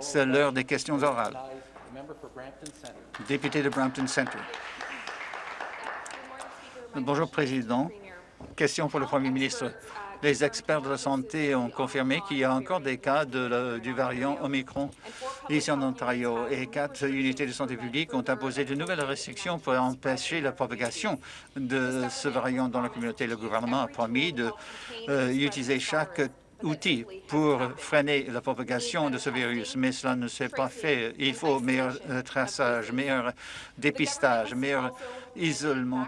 C'est l'heure des questions orales. Député de Brampton Centre. Bonjour, Président. Question pour le Premier ministre. Les experts de la santé ont confirmé qu'il y a encore des cas du variant Omicron ici en Ontario et quatre unités de santé publique ont imposé de nouvelles restrictions pour empêcher la propagation de ce variant dans la communauté. Le gouvernement a promis d'utiliser euh, chaque outil pour freiner la propagation de ce virus, mais cela ne s'est pas fait. Il faut meilleur euh, traçage, meilleur dépistage, meilleur isolement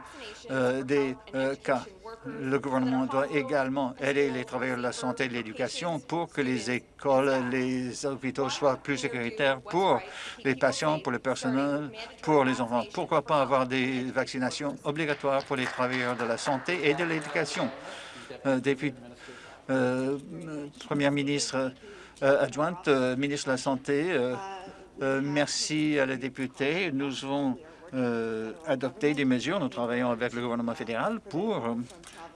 euh, des cas le gouvernement doit également aider les travailleurs de la santé et de l'éducation pour que les écoles, les hôpitaux soient plus sécuritaires pour les patients, pour le personnel, pour les enfants. Pourquoi pas avoir des vaccinations obligatoires pour les travailleurs de la santé et de l'éducation? Euh, euh, Première ministre euh, adjointe, euh, ministre de la Santé, merci à la députée. Nous avons adopté des mesures. Nous travaillons avec le gouvernement fédéral pour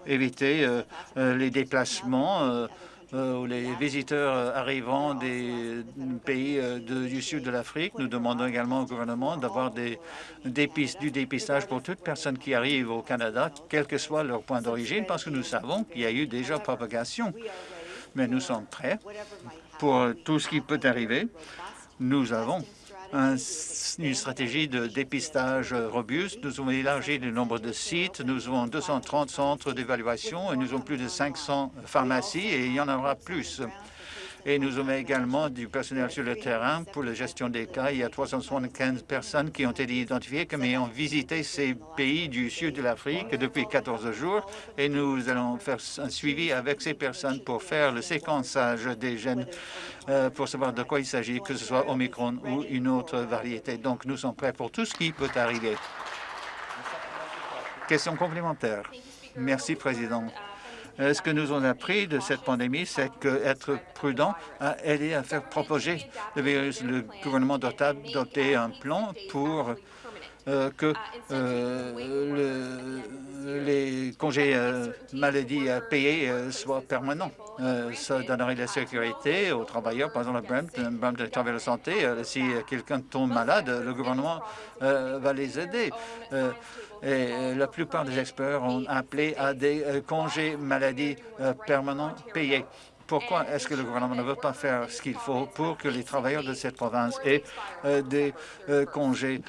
éviter euh, euh, les déplacements euh, les visiteurs arrivant des pays du sud de l'Afrique. Nous demandons également au gouvernement d'avoir du dépistage pour toute personne qui arrive au Canada, quel que soit leur point d'origine, parce que nous savons qu'il y a eu déjà propagation. Mais nous sommes prêts pour tout ce qui peut arriver. Nous avons une stratégie de dépistage robuste. Nous avons élargi le nombre de sites. Nous avons 230 centres d'évaluation et nous avons plus de 500 pharmacies et il y en aura plus. Et nous avons également du personnel sur le terrain pour la gestion des cas. Il y a 375 personnes qui ont été identifiées comme ayant visité ces pays du sud de l'Afrique depuis 14 jours. Et nous allons faire un suivi avec ces personnes pour faire le séquençage des gènes euh, pour savoir de quoi il s'agit, que ce soit Omicron ou une autre variété. Donc, nous sommes prêts pour tout ce qui peut arriver. Question complémentaire. Merci, Président. Euh, ce que nous avons appris de cette pandémie, c'est qu'être prudent a aidé à faire propager le virus. Le gouvernement doit adopter un plan pour euh, que euh, les congés maladie payés soient permanents. ça donnerait la sécurité aux travailleurs, par exemple, Brampton, de travail de santé. si quelqu'un tombe malade, le gouvernement va les aider. Et euh, la plupart des experts ont appelé à des euh, congés maladie euh, permanents payés. Pourquoi est-ce que le gouvernement ne veut pas faire ce qu'il faut pour que les travailleurs de cette province aient des congés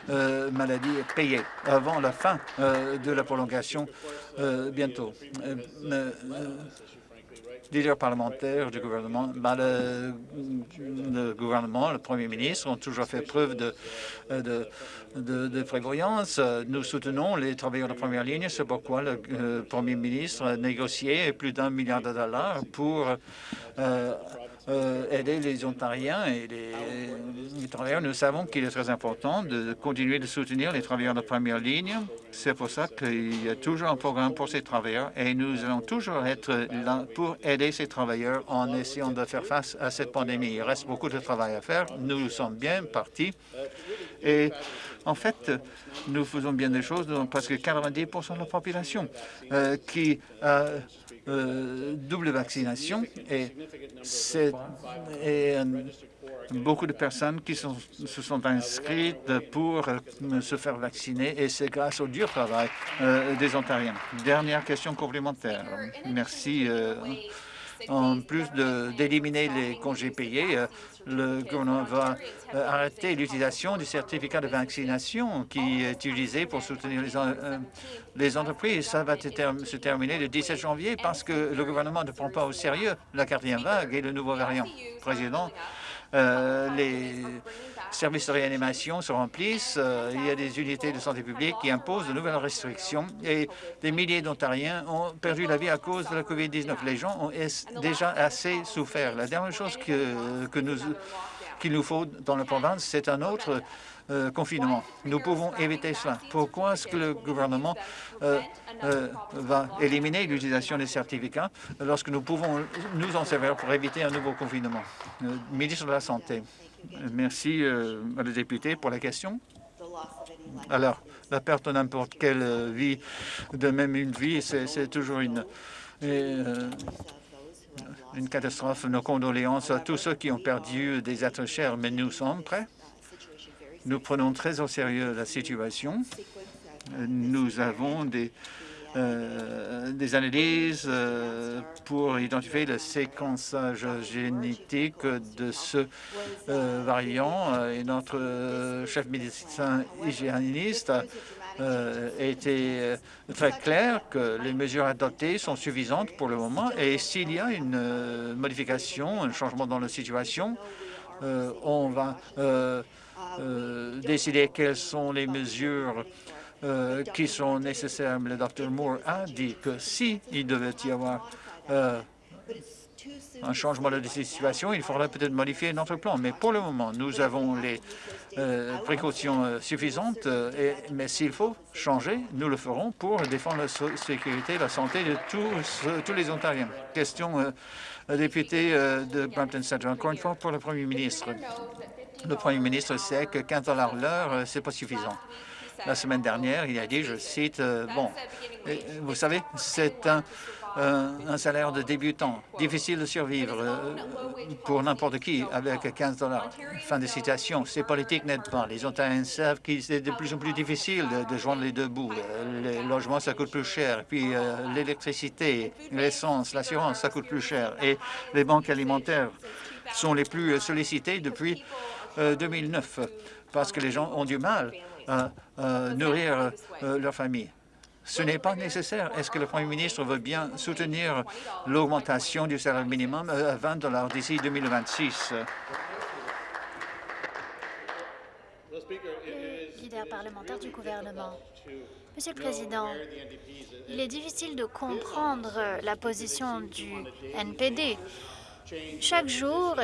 maladie payés avant la fin de la prolongation bientôt? Leader parlementaire du gouvernement, ben, le, gouvernement, le premier ministre ont toujours fait preuve de, de, de, prévoyance. Nous soutenons les travailleurs de première ligne. C'est pourquoi le euh, premier ministre a négocié plus d'un milliard de dollars pour euh, euh, aider les Ontariens et les, travailleurs. Nous savons qu'il est très important de continuer de soutenir les travailleurs de première ligne. C'est pour ça qu'il y a toujours un programme pour ces travailleurs et nous allons toujours être là pour aider ces travailleurs en essayant de faire face à cette pandémie. Il reste beaucoup de travail à faire. Nous sommes bien partis et en fait, nous faisons bien des choses dans presque 90% de la population euh, qui a euh, double vaccination et, et beaucoup de personnes qui sont, se sont inscrites pour euh, se faire vacciner et c'est grâce au dur travail des Ontariens. Dernière question complémentaire. Merci. En plus d'éliminer les congés payés, euh, le gouvernement va euh, arrêter l'utilisation du certificat de vaccination qui est utilisé pour soutenir les, euh, entreprises. Ça va se terminer le 17 janvier parce que le gouvernement ne prend pas au sérieux la quatrième vague et le nouveau variant. Président, euh, les services de réanimation se remplissent. Euh, il y a des unités de santé publique qui imposent de nouvelles restrictions et des milliers d'Ontariens ont perdu la vie à cause de la COVID-19. Les gens ont déjà assez souffert. La dernière chose que, nous qu'il nous faut dans la province, c'est un autre euh, confinement. Nous pouvons éviter cela. Pourquoi est-ce que le gouvernement euh, va éliminer l'utilisation des certificats lorsque nous pouvons nous en servir pour éviter un nouveau confinement? ministre de la Santé, merci à la pour la question. Alors, la perte de n'importe quelle vie, de même une vie, c'est toujours une une catastrophe. Nos condoléances à tous ceux qui ont perdu des êtres chers, mais nous sommes prêts. Nous prenons très au sérieux la situation. Nous avons des, euh, des analyses euh, pour identifier le séquençage génétique de ce euh, variant. Et notre chef médecin hygiéniste euh, très clair que les mesures adoptées sont suffisantes pour le moment. Et s'il y a une modification, un changement dans la situation, on va décider quelles sont les mesures qui sont nécessaires. Le Dr Moore a dit que s'il il devait y avoir un changement de situation, il faudrait peut-être modifier notre plan. Mais pour le moment, nous avons les euh, précautions euh, suffisantes, euh, mais s'il faut changer, nous le ferons pour défendre la sécurité et la santé de tous, tous les Ontariens. Question député de Brampton Centre. Encore une fois, pour le Premier ministre. Le Premier ministre sait que 15 l'heure, ce n'est pas suffisant. La semaine dernière, il a dit, je cite, bon, vous savez, c'est un un, salaire de débutant. Difficile de survivre euh, pour n'importe qui avec 15 dollars. Fin de citation. Ces politiques n'aident pas. Les Ontariens savent qu'il est de plus en plus difficile de, joindre les deux bouts. Euh, les logements, ça coûte plus cher. Puis euh, l'électricité, l'essence, l'assurance, ça coûte plus cher. Et les banques alimentaires sont les plus sollicitées depuis 2009 parce que les gens ont du mal à nourrir leur famille. Ce n'est pas nécessaire. Est-ce que le Premier ministre veut bien soutenir l'augmentation du salaire minimum à 20 dollars d'ici 2026? Leader parlementaire. Monsieur le Président, il est difficile de comprendre la position du NPD. Chaque jour,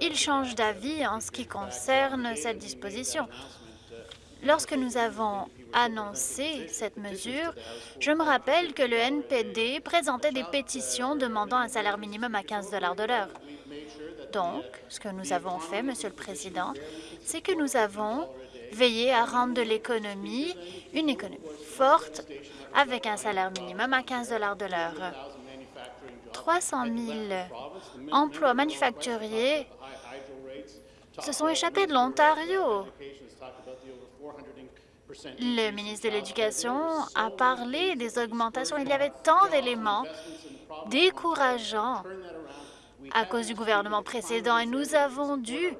il change d'avis en ce qui concerne cette disposition. Lorsque nous avons annoncé cette mesure, je me rappelle que le NPD présentait des pétitions demandant un salaire minimum à 15 de l'heure. Donc, ce que nous avons fait, Monsieur le Président, c'est que nous avons veillé à rendre de l'économie une économie forte avec un salaire minimum à 15 de l'heure. 300 000 emplois manufacturiers se sont échappés de l'Ontario. Le ministre de l'Éducation a parlé des augmentations. Il y avait tant d'éléments décourageants à cause du gouvernement précédent et nous avons dû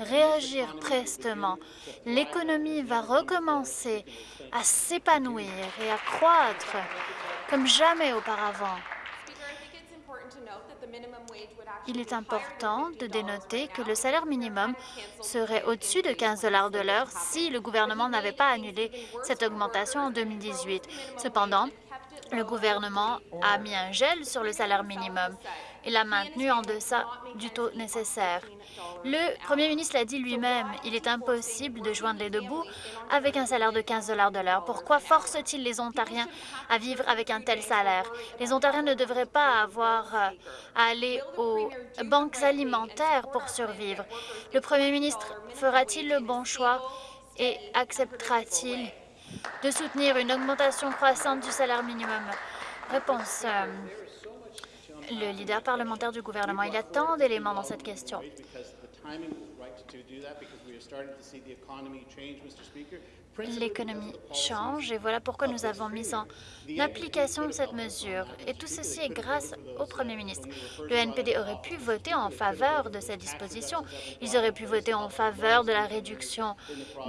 réagir prestement. L'économie va recommencer à s'épanouir et à croître comme jamais auparavant. Il est important de dénoter que le salaire minimum serait au-dessus de 15 de l'heure si le gouvernement n'avait pas annulé cette augmentation en 2018. Cependant, le gouvernement a mis un gel sur le salaire minimum et l'a maintenu en deçà du taux nécessaire. Le premier ministre l'a dit lui-même, il est impossible de joindre les deux bouts avec un salaire de 15 de l'heure. Pourquoi force-t-il les Ontariens à vivre avec un tel salaire? Les Ontariens ne devraient pas avoir euh, à aller aux banques alimentaires pour survivre. Le premier ministre fera-t-il le bon choix et acceptera-t-il de soutenir une augmentation croissante du salaire minimum? Réponse. Euh, le leader parlementaire du gouvernement. Il y a tant d'éléments dans cette question. L'économie change et voilà pourquoi nous avons mis en application cette mesure. Et tout ceci est grâce au Premier ministre. Le NPD aurait pu voter en faveur de cette disposition. Ils auraient pu voter en faveur de la réduction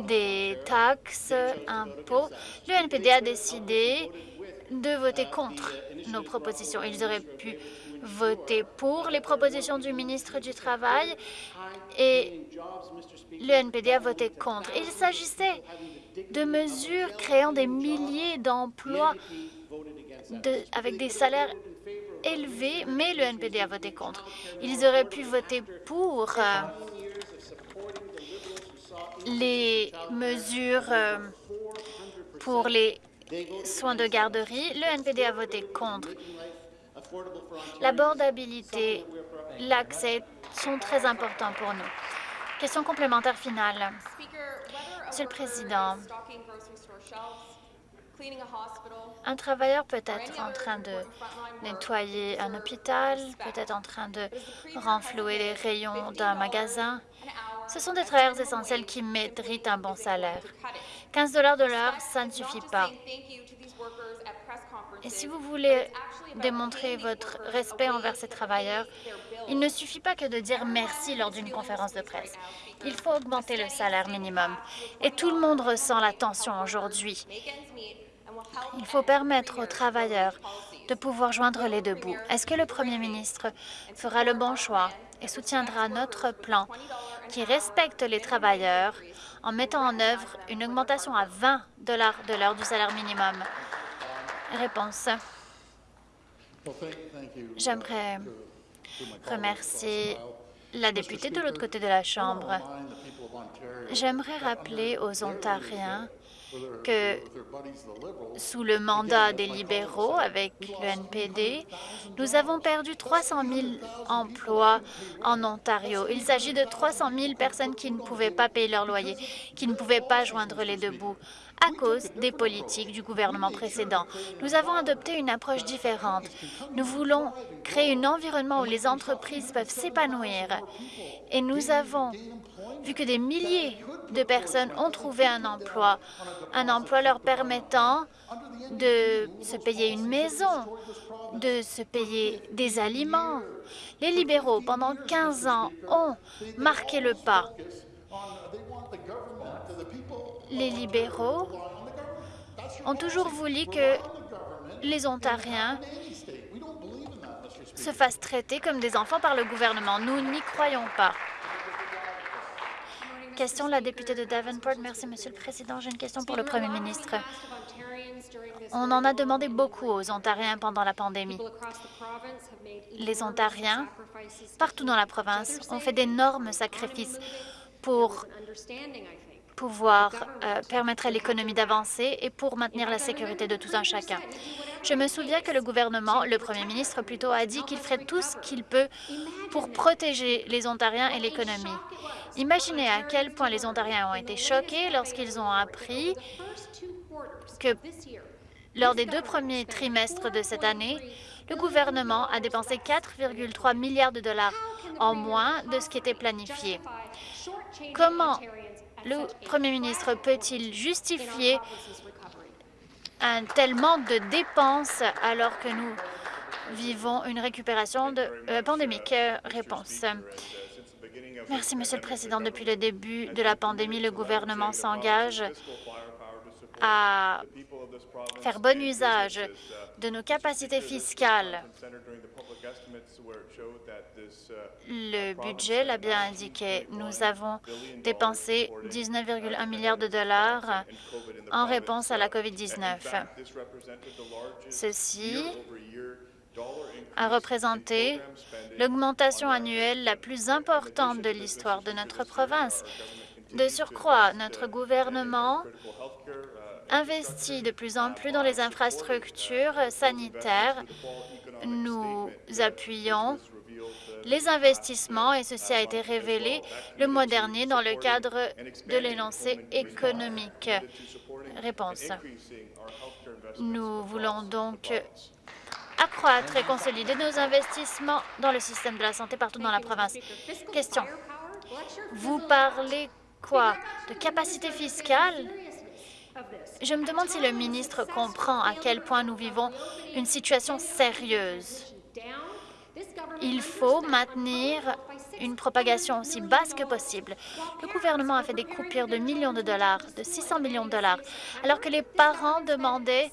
des taxes, impôts. Le NPD a décidé de voter contre nos propositions. Ils auraient pu voter pour les propositions du ministre du Travail et le NPD a voté contre. Il s'agissait de mesures créant des milliers d'emplois avec des salaires élevés, mais le NPD a voté contre. Ils auraient pu voter pour euh, les mesures euh, pour les soins de garderie. Le NPD a voté contre. L'abordabilité, l'accès sont très importants pour nous. Question complémentaire finale. Monsieur le Président, Un travailleur peut être en train de nettoyer un hôpital, peut-être en train de renflouer les rayons d'un magasin. Ce sont des travailleurs essentiels qui méritent un bon salaire. 15 de l'heure, ça ne suffit pas. Et si vous voulez démontrer votre respect envers ces travailleurs, il ne suffit pas que de dire merci lors d'une conférence de presse. Il faut augmenter le salaire minimum. Et tout le monde ressent la tension aujourd'hui. Il faut permettre aux travailleurs de pouvoir joindre les deux bouts. Est-ce que le premier ministre fera le bon choix et soutiendra notre plan qui respecte les travailleurs en mettant en œuvre une augmentation à 20 de l'heure du salaire minimum? Réponse. J'aimerais remercier la députée de l'autre côté de la Chambre. J'aimerais rappeler aux Ontariens que sous le mandat des libéraux avec le NPD, nous avons perdu 300 000 emplois en Ontario. Il s'agit de 300 000 personnes qui ne pouvaient pas payer leur loyer, qui ne pouvaient pas joindre les deux bouts à cause des politiques du gouvernement précédent. Nous avons adopté une approche différente. Nous voulons créer un environnement où les entreprises peuvent s'épanouir. Et nous avons vu que des milliers de personnes ont trouvé un emploi, un emploi leur permettant de se payer une maison, de se payer des aliments. Les libéraux, pendant 15 ans, ont marqué le pas. Les libéraux ont toujours voulu que les Ontariens se fassent traiter comme des enfants par le gouvernement. Nous n'y croyons pas. Question, la députée de Davenport. Merci, Monsieur le Président. J'ai une question pour le Premier ministre. On en a demandé beaucoup aux Ontariens pendant la pandémie. Les Ontariens, partout dans la province, ont fait d'énormes sacrifices pour pouvoir euh, permettre à l'économie d'avancer et pour maintenir la sécurité de tout un chacun. Je me souviens que le gouvernement, le premier ministre plutôt, a dit qu'il ferait tout ce qu'il peut pour protéger les Ontariens et l'économie. Imaginez à quel point les Ontariens ont été choqués lorsqu'ils ont appris que lors des deux premiers trimestres de cette année, le gouvernement a dépensé 4,3 milliards de dollars en moins de ce qui était planifié. Comment le Premier ministre peut-il justifier un tel manque de dépenses alors que nous vivons une récupération de, euh, pandémique? Réponse. Merci, Monsieur le Président. Depuis le début de la pandémie, le gouvernement s'engage à faire bon usage de nos capacités fiscales. Le budget l'a bien indiqué. Nous avons dépensé 19,1 milliards de dollars en réponse à la COVID-19. Ceci a représenté l'augmentation annuelle la plus importante de l'histoire de notre province. De surcroît, notre gouvernement investit de plus en plus dans les infrastructures sanitaires. Nous appuyons les investissements et ceci a été révélé le mois dernier dans le cadre de l'énoncé économique. Réponse. Nous voulons donc accroître et consolider nos investissements dans le système de la santé partout dans la province. Question. Vous parlez quoi? De capacité fiscale? Je me demande si le ministre comprend à quel point nous vivons une situation sérieuse. Il faut maintenir une propagation aussi basse que possible. Le gouvernement a fait des coupures de millions de dollars, de 600 millions de dollars, alors que les parents demandaient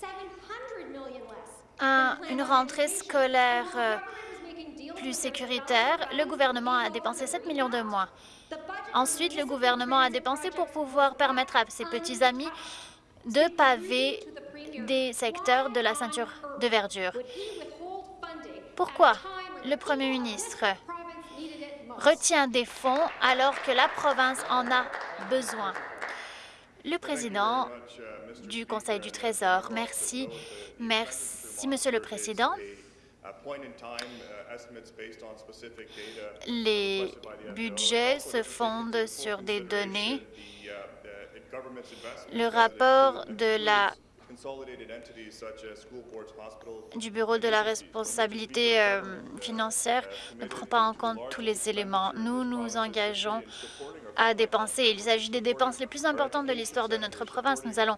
une rentrée scolaire euh, plus sécuritaire. Le gouvernement a dépensé 7 millions de moins. Ensuite, le gouvernement a dépensé pour pouvoir permettre à ses petits amis de paver des secteurs de la ceinture de verdure. Pourquoi le premier ministre retient des fonds alors que la province en a besoin? Le président du Conseil du Trésor, merci. Merci, Monsieur le Président. Les budgets se fondent sur des données le rapport de la du Bureau de la responsabilité euh, financière ne prend pas en compte tous les éléments. Nous nous engageons à dépenser. Il s'agit des dépenses les plus importantes de l'histoire de notre province. Nous allons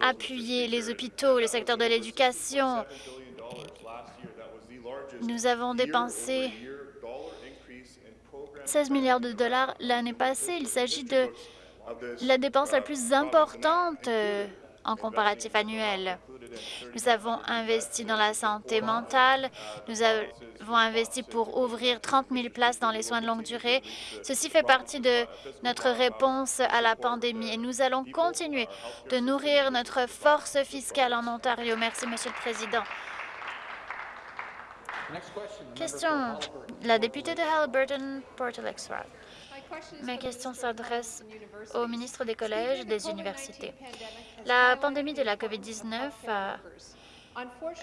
appuyer les hôpitaux, le secteur de l'éducation. Nous avons dépensé 16 milliards de dollars l'année passée. Il s'agit de la dépense la plus importante euh, en comparatif annuel. Nous avons investi dans la santé mentale, nous avons investi pour ouvrir 30 000 places dans les soins de longue durée. Ceci fait partie de notre réponse à la pandémie et nous allons continuer de nourrir notre force fiscale en Ontario. Merci, Monsieur le Président. Question. La députée de Halliburton, Port Alex Ma question s'adresse au ministre des collèges et des universités. La pandémie de la COVID-19 a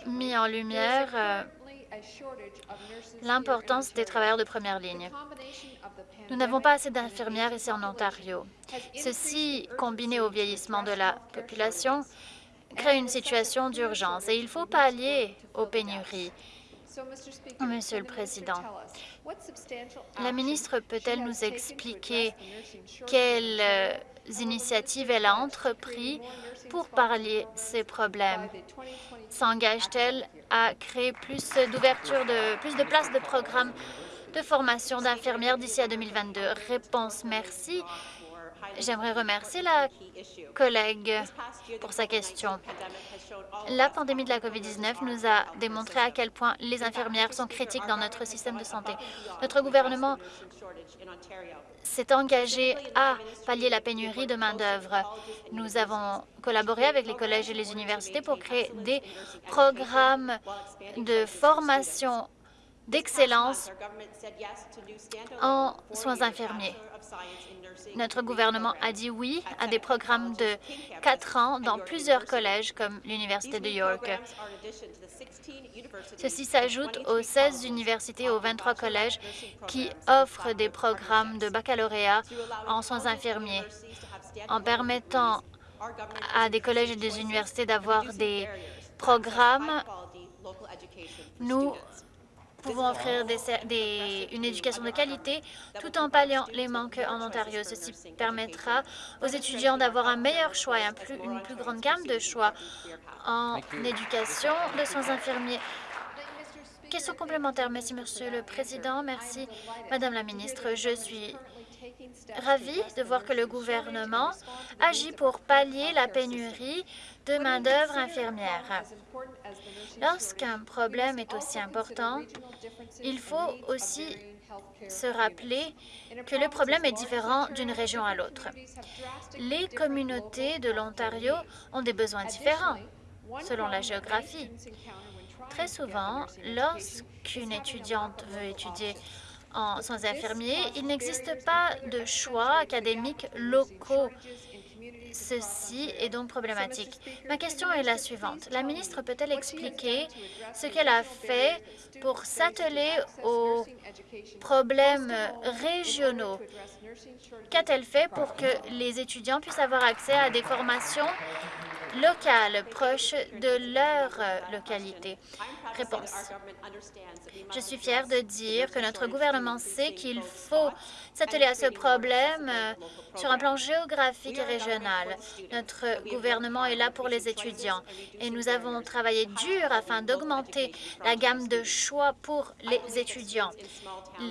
mis en lumière euh, l'importance des travailleurs de première ligne. Nous n'avons pas assez d'infirmières ici en Ontario. Ceci, combiné au vieillissement de la population, crée une situation d'urgence et il faut pallier aux pénuries. Monsieur le Président, la ministre peut-elle nous expliquer quelles euh, initiatives elle a entrepris pour parler ces problèmes? S'engage-t-elle à créer plus d'ouverture, de, plus de places de programmes de formation d'infirmières d'ici à 2022? Réponse, merci. J'aimerais remercier la collègue pour sa question. La pandémie de la COVID-19 nous a démontré à quel point les infirmières sont critiques dans notre système de santé. Notre gouvernement s'est engagé à pallier la pénurie de main-d'œuvre. Nous avons collaboré avec les collèges et les universités pour créer des programmes de formation d'excellence en soins infirmiers. Notre gouvernement a dit oui à des programmes de quatre ans dans plusieurs collèges comme l'Université de York. Ceci s'ajoute aux 16 universités et aux 23 collèges qui offrent des programmes de baccalauréat en soins infirmiers. En permettant à des collèges et des universités d'avoir des programmes, nous pouvons offrir une éducation de qualité tout en palliant les manques en Ontario. Ceci permettra aux étudiants d'avoir un meilleur choix et une plus grande gamme de choix en éducation de soins infirmiers. Question complémentaire. Merci, Monsieur le Président. Merci, Madame la Ministre. Je suis ravie de voir que le gouvernement agit pour pallier la pénurie de main-d'œuvre infirmière. Lorsqu'un problème est aussi important, il faut aussi se rappeler que le problème est différent d'une région à l'autre. Les communautés de l'Ontario ont des besoins différents selon la géographie. Très souvent, lorsqu'une étudiante veut étudier en soins infirmiers, il n'existe pas de choix académiques locaux Ceci est donc problématique. Ma question est la suivante. La ministre peut-elle expliquer ce qu'elle a fait pour s'atteler aux problèmes régionaux? Qu'a-t-elle fait pour que les étudiants puissent avoir accès à des formations locales, proches de leur localité? Réponse. Je suis fière de dire que notre gouvernement sait qu'il faut s'atteler à ce problème euh, sur un plan géographique et régional. Notre gouvernement est là pour les étudiants et nous avons travaillé dur afin d'augmenter la gamme de choix pour les étudiants.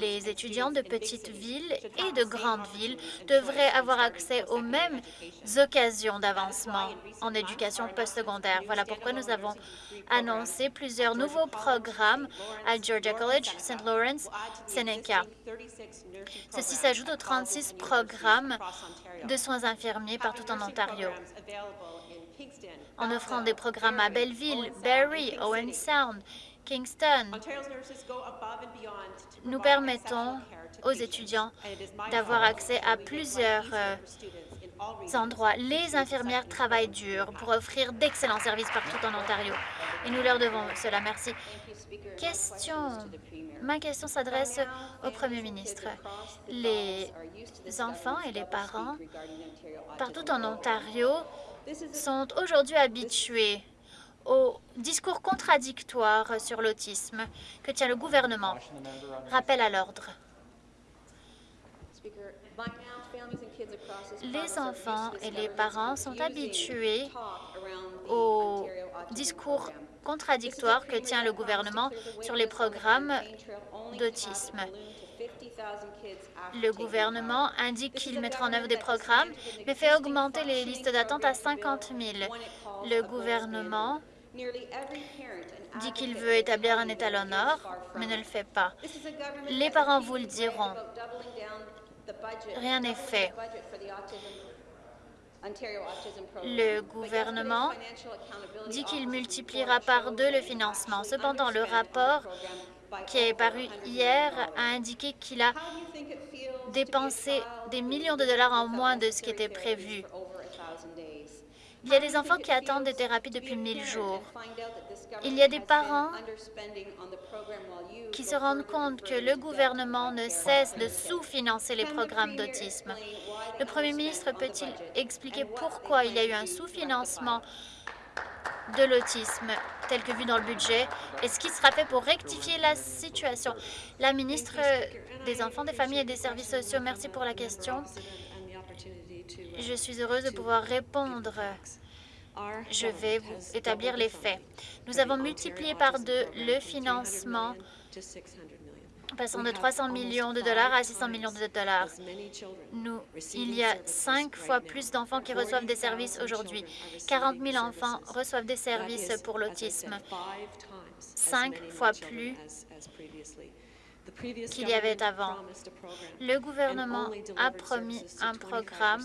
Les étudiants de petites villes et de grandes villes devraient avoir accès aux mêmes occasions d'avancement en éducation Voilà pourquoi nous avons annoncé plusieurs nouveaux programmes à Georgia College, St. Lawrence, Seneca. Ceci s'ajoute aux 36 programmes de soins infirmiers partout en Ontario. En offrant des programmes à Belleville, Barrie, Owen Sound, Kingston, nous permettons aux étudiants d'avoir accès à plusieurs euh, endroits. Les infirmières travaillent dur pour offrir d'excellents services partout en Ontario et nous leur devons cela. Merci. Question. Ma question s'adresse au Premier ministre. Les enfants et les parents partout en Ontario sont aujourd'hui habitués au discours contradictoire sur l'autisme que tient le gouvernement. Rappel à l'ordre. Les enfants et les parents sont habitués au discours contradictoire que tient le gouvernement sur les programmes d'autisme. Le gouvernement indique qu'il mettra en œuvre des programmes, mais fait augmenter les listes d'attente à 50 000. Le gouvernement dit qu'il veut établir un étalon or, mais ne le fait pas. Les parents vous le diront. Rien n'est fait. Le gouvernement dit qu'il multipliera par deux le financement. Cependant, le rapport qui est paru hier a indiqué qu'il a dépensé des millions de dollars en moins de ce qui était prévu. Il y a des enfants qui attendent des thérapies depuis 1000 jours. Il y a des parents qui se rendent compte que le gouvernement ne cesse de sous-financer les programmes d'autisme. Le premier ministre peut-il expliquer pourquoi il y a eu un sous-financement de l'autisme tel que vu dans le budget? Et ce qui sera fait pour rectifier la situation? La ministre des Enfants, des Familles et des Services sociaux, merci pour la question. Je suis heureuse de pouvoir répondre. Je vais vous établir les faits. Nous avons multiplié par deux le financement passant de 300 millions de dollars à 600 millions de dollars. Nous, il y a cinq fois plus d'enfants qui reçoivent des services aujourd'hui. 40 000 enfants reçoivent des services pour l'autisme. Cinq fois plus qu'il y avait avant. Le gouvernement a promis un programme,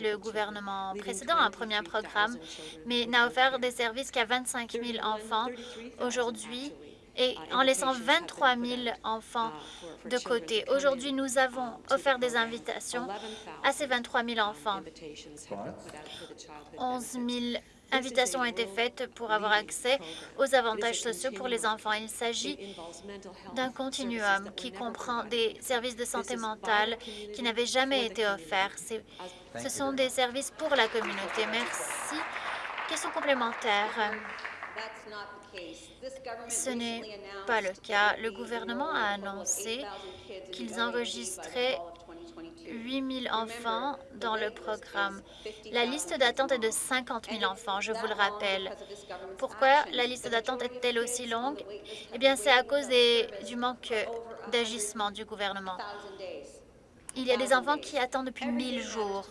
le gouvernement précédent a promis un programme, mais n'a offert des services qu'à 25 000 enfants. Aujourd'hui, et en laissant 23 000 enfants de côté. Aujourd'hui, nous avons offert des invitations à ces 23 000 enfants. 11 000 invitations ont été faites pour avoir accès aux avantages sociaux pour les enfants. Il s'agit d'un continuum qui comprend des services de santé mentale qui n'avaient jamais été offerts. Ce sont des services pour la communauté. Merci. Question complémentaire. Ce n'est pas le cas. Le gouvernement a annoncé qu'ils enregistraient 8 000 enfants dans le programme. La liste d'attente est de 50 000 enfants, je vous le rappelle. Pourquoi la liste d'attente est-elle aussi longue? Eh bien, c'est à cause du manque d'agissement du gouvernement. Il y a des enfants qui attendent depuis 1000 jours.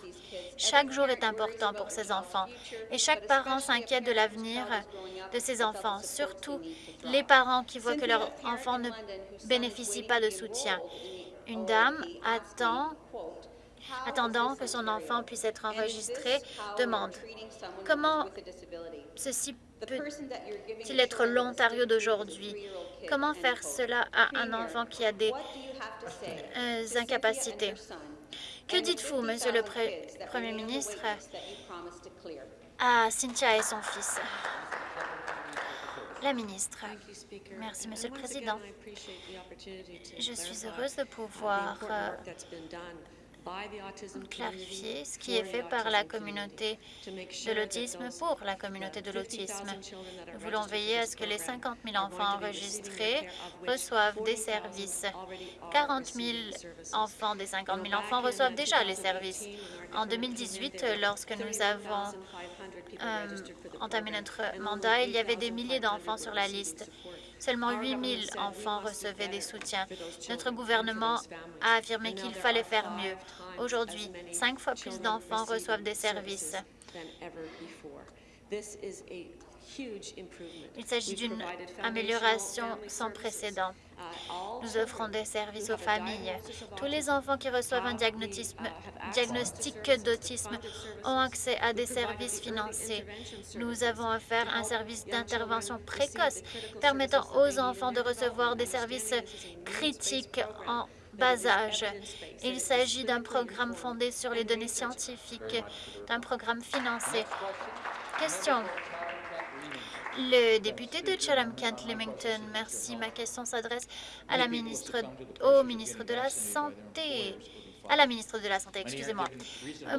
Chaque jour est important pour ces enfants et chaque parent s'inquiète de l'avenir de ces enfants, surtout les parents qui voient que leur enfant ne bénéficie pas de soutien. Une dame attend attendant que son enfant puisse être enregistré, demande. comment ceci peut-il être l'Ontario d'aujourd'hui? Comment faire cela à un enfant qui a des euh, incapacités? Que dites-vous, Monsieur le Premier ministre, à Cynthia et son fils? La ministre. Merci, Monsieur le Président. Je suis heureuse de pouvoir euh, clarifier ce qui est fait par la communauté de l'autisme pour la communauté de l'autisme. Nous voulons veiller à ce que les 50 000 enfants enregistrés reçoivent des services. 40 000 enfants des 50 000 enfants reçoivent déjà les services. En 2018, lorsque nous avons euh, entamé notre mandat, il y avait des milliers d'enfants sur la liste. Seulement 8 000 enfants recevaient des soutiens. Notre gouvernement a affirmé qu'il fallait faire mieux. Aujourd'hui, cinq fois plus d'enfants reçoivent des services. Il s'agit d'une amélioration sans précédent. Nous offrons des services aux familles. Tous les enfants qui reçoivent un diagnostic d'autisme ont accès à des services financés. Nous avons offert un service d'intervention précoce permettant aux enfants de recevoir des services critiques en bas âge. Il s'agit d'un programme fondé sur les données scientifiques, d'un programme financé. Question. Le député de Chatham-Kent-Limington, merci. Ma question s'adresse au ministre de la Santé. À la ministre de la Santé, excusez-moi.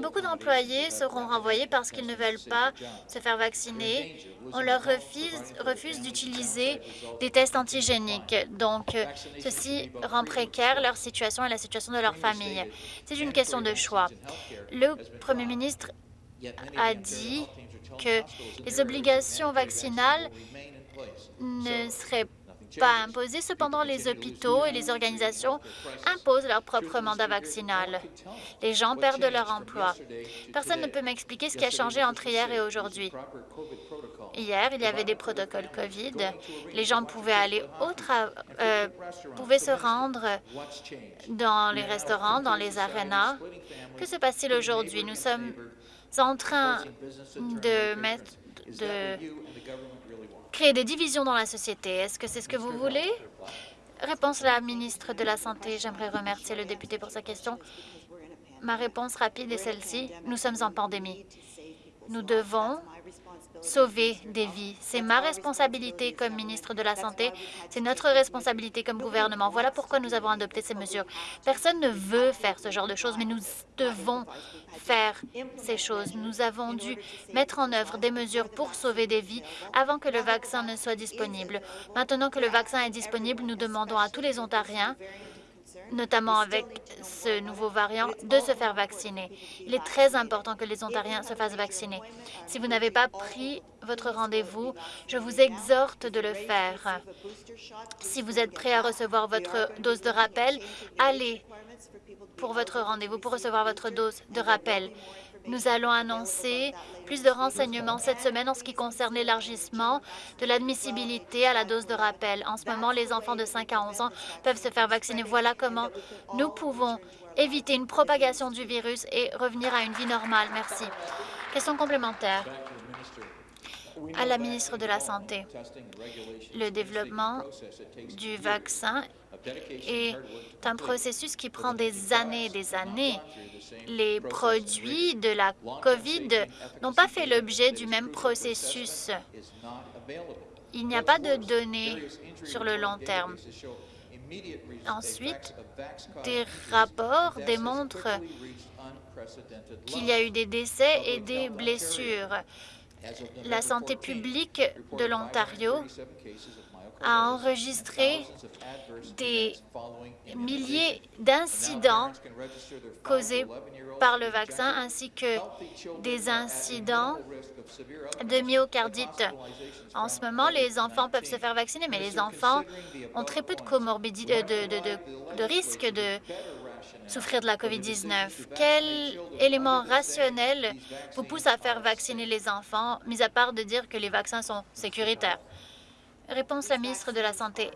Beaucoup d'employés seront renvoyés parce qu'ils ne veulent pas se faire vacciner. On leur refuse, refuse d'utiliser des tests antigéniques. Donc, ceci rend précaire leur situation et la situation de leur famille. C'est une question de choix. Le premier ministre a dit que les obligations vaccinales ne seraient pas imposées. Cependant, les hôpitaux et les organisations imposent leur propre mandat vaccinal. Les gens perdent leur emploi. Personne ne peut m'expliquer ce qui a changé entre hier et aujourd'hui. Hier, il y avait des protocoles COVID. Les gens pouvaient aller au euh, pouvaient se rendre dans les restaurants, dans les arénas. Que se passe-t-il aujourd'hui? Nous sommes en train de mettre de créer des divisions dans la société. Est-ce que c'est ce que vous voulez? Réponse la ministre de la Santé. J'aimerais remercier le député pour sa question. Ma réponse rapide est celle-ci. Nous sommes en pandémie. Nous devons sauver des vies. C'est ma responsabilité comme ministre de la Santé. C'est notre responsabilité comme gouvernement. Voilà pourquoi nous avons adopté ces mesures. Personne ne veut faire ce genre de choses, mais nous devons faire ces choses. Nous avons dû mettre en œuvre des mesures pour sauver des vies avant que le vaccin ne soit disponible. Maintenant que le vaccin est disponible, nous demandons à tous les Ontariens notamment avec ce nouveau variant, de se faire vacciner. Il est très important que les Ontariens se fassent vacciner. Si vous n'avez pas pris votre rendez-vous, je vous exhorte de le faire. Si vous êtes prêt à recevoir votre dose de rappel, allez pour votre rendez-vous pour recevoir votre dose de rappel. Nous allons annoncer plus de renseignements cette semaine en ce qui concerne l'élargissement de l'admissibilité à la dose de rappel. En ce moment, les enfants de 5 à 11 ans peuvent se faire vacciner. Voilà comment nous pouvons éviter une propagation du virus et revenir à une vie normale. Merci. Question complémentaire à la ministre de la Santé. Le développement du vaccin est un processus qui prend des années et des années. Les produits de la COVID n'ont pas fait l'objet du même processus. Il n'y a pas de données sur le long terme. Ensuite, des rapports démontrent qu'il y a eu des décès et des blessures. La santé publique de l'Ontario a enregistré des milliers d'incidents causés par le vaccin ainsi que des incidents de myocardite. En ce moment, les enfants peuvent se faire vacciner, mais les enfants ont très peu de comorbidité, de, de, de risque de souffrir de la COVID-19. Quel élément rationnel vous pousse à faire vacciner les enfants, mis à part de dire que les vaccins sont sécuritaires? Réponse la ministre de la Santé.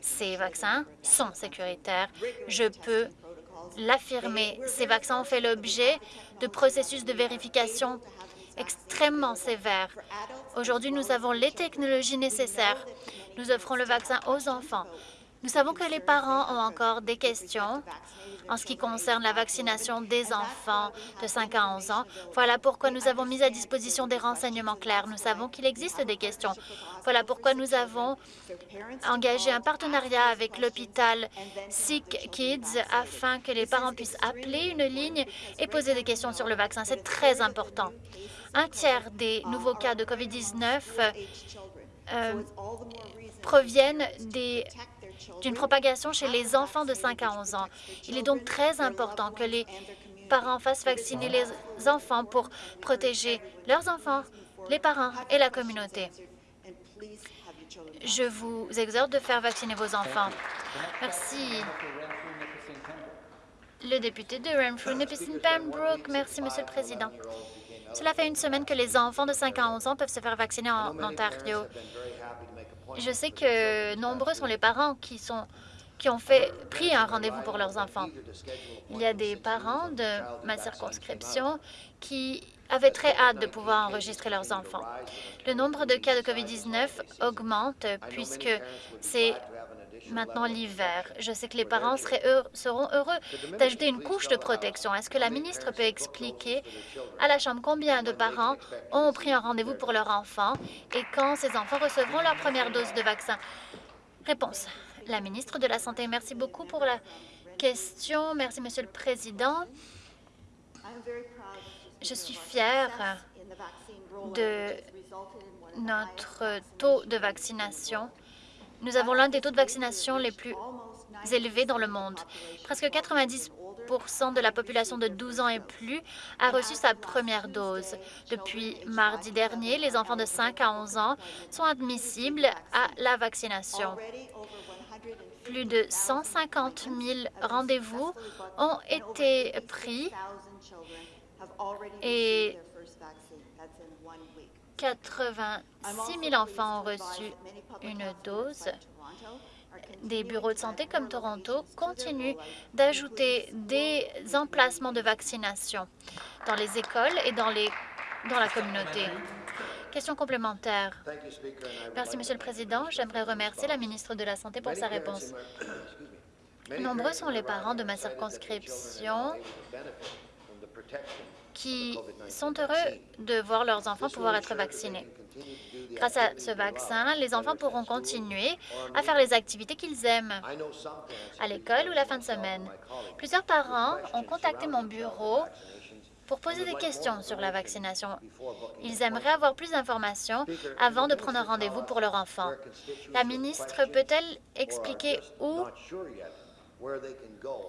Ces vaccins sont sécuritaires. Je peux l'affirmer. Ces vaccins ont fait l'objet de processus de vérification extrêmement sévères. Aujourd'hui, nous avons les technologies nécessaires. Nous offrons le vaccin aux enfants. Nous savons que les parents ont encore des questions en ce qui concerne la vaccination des enfants de 5 à 11 ans. Voilà pourquoi nous avons mis à disposition des renseignements clairs. Nous savons qu'il existe des questions. Voilà pourquoi nous avons engagé un partenariat avec l'hôpital Sick Kids afin que les parents puissent appeler une ligne et poser des questions sur le vaccin. C'est très important. Un tiers des nouveaux cas de COVID-19 euh, proviennent des d'une propagation chez les enfants de 5 à 11 ans. Il est donc très important que les parents fassent vacciner les enfants pour protéger leurs enfants, les parents et la communauté. Je vous exhorte de faire vacciner vos enfants. Merci. Le député de Renfrew, Nipissing Pembroke. Merci, Monsieur le Président. Cela fait une semaine que les enfants de 5 à 11 ans peuvent se faire vacciner en Ontario. Je sais que nombreux sont les parents qui sont qui ont fait, pris un rendez-vous pour leurs enfants. Il y a des parents de ma circonscription qui avaient très hâte de pouvoir enregistrer leurs enfants. Le nombre de cas de COVID-19 augmente puisque c'est maintenant l'hiver. Je sais que les parents seront heureux d'ajouter une couche de protection. Est-ce que la ministre peut expliquer à la Chambre combien de parents ont pris un rendez-vous pour leur enfant et quand ces enfants recevront leur première dose de vaccin? Réponse. La ministre de la Santé, merci beaucoup pour la Question. Merci, Monsieur le Président. Je suis fière de notre taux de vaccination. Nous avons l'un des taux de vaccination les plus élevés dans le monde. Presque 90% de la population de 12 ans et plus a reçu sa première dose. Depuis mardi dernier, les enfants de 5 à 11 ans sont admissibles à la vaccination. Plus de 150 000 rendez-vous ont été pris et 86 000 enfants ont reçu une dose. Des bureaux de santé comme Toronto continuent d'ajouter des emplacements de vaccination dans les écoles et dans, les, dans la communauté. Question complémentaire. Merci, Monsieur le Président. J'aimerais remercier la ministre de la Santé pour sa réponse. Nombreux sont les parents de ma circonscription qui sont heureux de voir leurs enfants pouvoir être vaccinés. Grâce à ce vaccin, les enfants pourront continuer à faire les activités qu'ils aiment à l'école ou la fin de semaine. Plusieurs parents ont contacté mon bureau pour poser des questions sur la vaccination. Ils aimeraient avoir plus d'informations avant de prendre un rendez-vous pour leur enfant. La ministre peut-elle expliquer où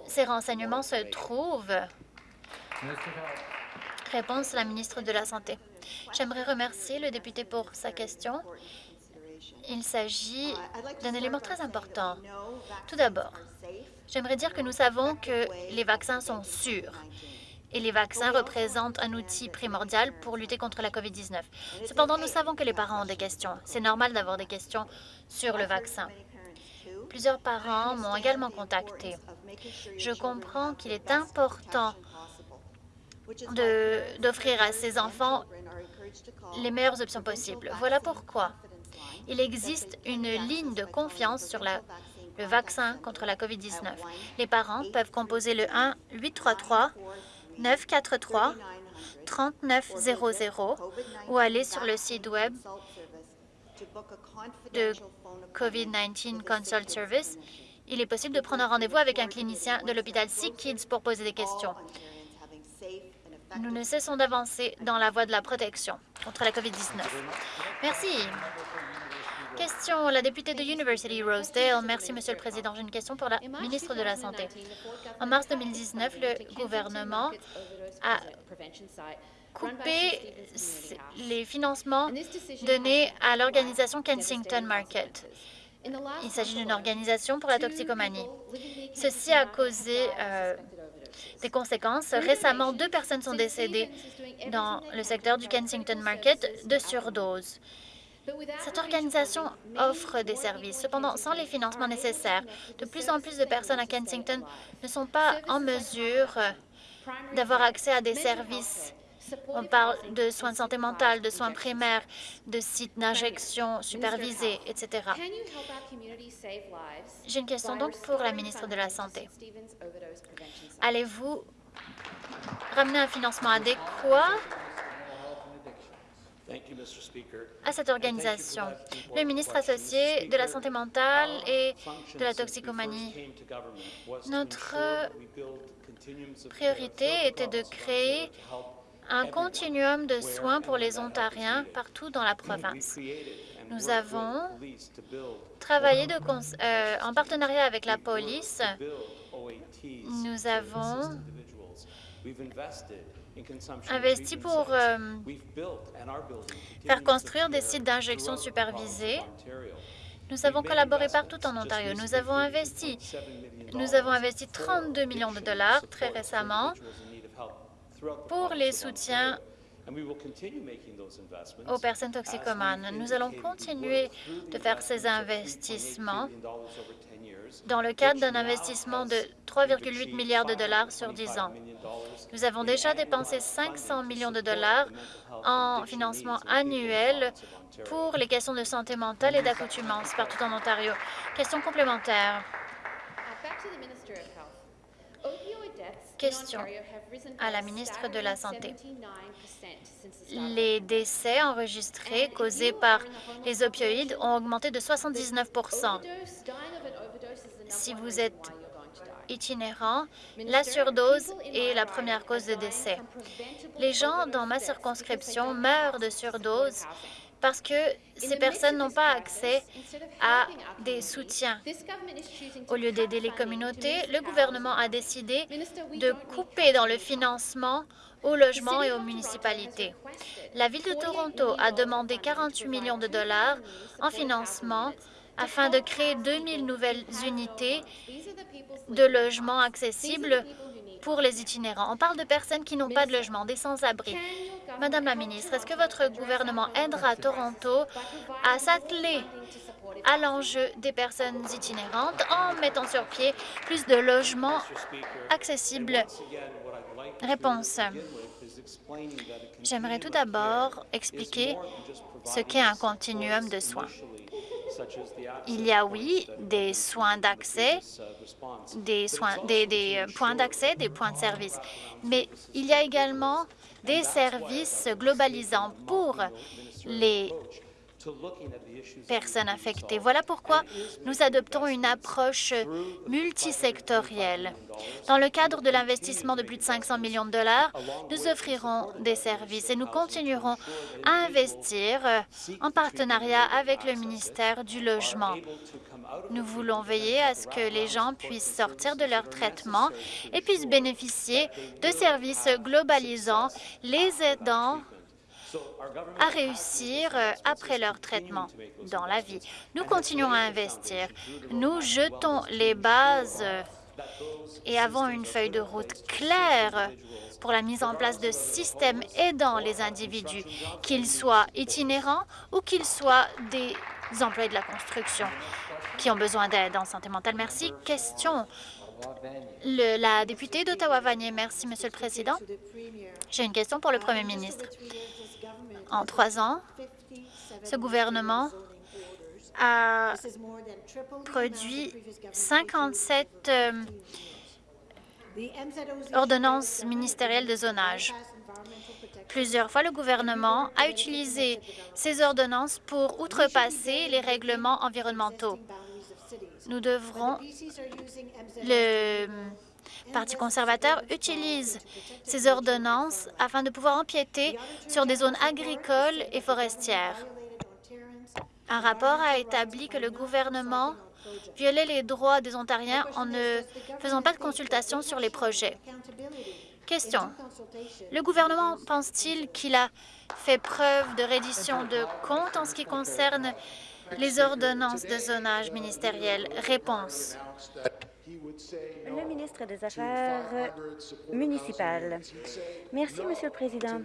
ces renseignements se trouvent? Réponse la ministre de la Santé. J'aimerais remercier le député pour sa question. Il s'agit d'un élément très important. Tout d'abord, j'aimerais dire que nous savons que les vaccins sont sûrs et les vaccins représentent un outil primordial pour lutter contre la COVID-19. Cependant, nous savons que les parents ont des questions. C'est normal d'avoir des questions sur le vaccin. Plusieurs parents m'ont également contacté. Je comprends qu'il est important d'offrir à ses enfants les meilleures options possibles. Voilà pourquoi il existe une ligne de confiance sur le vaccin contre la COVID-19. Les parents peuvent composer le 1-833-943-3900 ou aller sur le site web de COVID-19 Consult Service. Il est possible de prendre un rendez-vous avec un clinicien de l'hôpital Sick Kids pour poser des questions. Nous ne cessons d'avancer dans la voie de la protection contre la COVID-19. Merci. Question, la députée de University Rosedale. Merci, Monsieur le Président. J'ai une question pour la ministre de la Santé. En mars 2019, le gouvernement a coupé les financements donnés à l'organisation Kensington Market. Il s'agit d'une organisation pour la toxicomanie. Ceci a causé euh, des conséquences. Récemment, deux personnes sont décédées dans le secteur du Kensington Market de surdose. Cette organisation offre des services. Cependant, sans les financements nécessaires, de plus en plus de personnes à Kensington ne sont pas en mesure d'avoir accès à des services on parle de soins de santé mentale, de soins primaires, de sites d'injection supervisés, etc. J'ai une question donc pour la ministre de la Santé. Allez-vous ramener un financement adéquat à cette organisation? Le ministre associé de la santé mentale et de la toxicomanie. Notre priorité était de créer un continuum de soins pour les Ontariens partout dans la province. Nous avons travaillé euh, en partenariat avec la police. Nous avons investi pour euh, faire construire des sites d'injection supervisés. Nous avons collaboré partout en Ontario. Nous avons investi, nous avons investi 32 millions de dollars très récemment pour les soutiens aux personnes toxicomanes. Nous allons continuer de faire ces investissements dans le cadre d'un investissement de 3,8 milliards de dollars sur 10 ans. Nous avons déjà dépensé 500 millions de dollars en financement annuel pour les questions de santé mentale et d'accoutumance partout en Ontario. Question complémentaire. Question à la ministre de la Santé. Les décès enregistrés causés par les opioïdes ont augmenté de 79% Si vous êtes itinérants, la surdose est la première cause de décès. Les gens dans ma circonscription meurent de surdose parce que ces personnes n'ont pas accès à des soutiens. Au lieu d'aider les communautés, le gouvernement a décidé de couper dans le financement au logement et aux municipalités. La Ville de Toronto a demandé 48 millions de dollars en financement afin de créer 2000 nouvelles unités de logements accessibles pour les itinérants. On parle de personnes qui n'ont pas de logement, des sans-abri. Madame la ministre, est-ce que votre gouvernement aidera Toronto? À s'atteler à l'enjeu des personnes itinérantes en mettant sur pied plus de logements accessibles? Réponse. J'aimerais tout d'abord expliquer ce qu'est un continuum de soins. Il y a, oui, des soins d'accès, des, soins, des, des points d'accès, des points de service, mais il y a également des services globalisants pour les personnes affectées. Voilà pourquoi nous adoptons une approche multisectorielle. Dans le cadre de l'investissement de plus de 500 millions de dollars, nous offrirons des services et nous continuerons à investir en partenariat avec le ministère du Logement. Nous voulons veiller à ce que les gens puissent sortir de leur traitement et puissent bénéficier de services globalisants, les aidant à réussir euh, après leur traitement dans la vie. Nous continuons à investir. Nous jetons les bases euh, et avons une feuille de route claire pour la mise en place de systèmes aidant les individus, qu'ils soient itinérants ou qu'ils soient des employés de la construction qui ont besoin d'aide en santé mentale. Merci. Question. la députée d'Ottawa-Vanier. Merci, Monsieur le Président. J'ai une question pour le Premier ministre. En trois ans, ce gouvernement a produit 57 euh, ordonnances ministérielles de zonage. Plusieurs fois, le gouvernement a utilisé ces ordonnances pour outrepasser les règlements environnementaux. Nous devrons... Le Parti conservateur utilise ces ordonnances afin de pouvoir empiéter sur des zones agricoles et forestières. Un rapport a établi que le gouvernement violait les droits des Ontariens en ne faisant pas de consultation sur les projets. Question. Le gouvernement pense-t-il qu'il a fait preuve de reddition de comptes en ce qui concerne les ordonnances de zonage ministériel? Réponse. Le ministre des Affaires municipales. Merci, Monsieur le Président.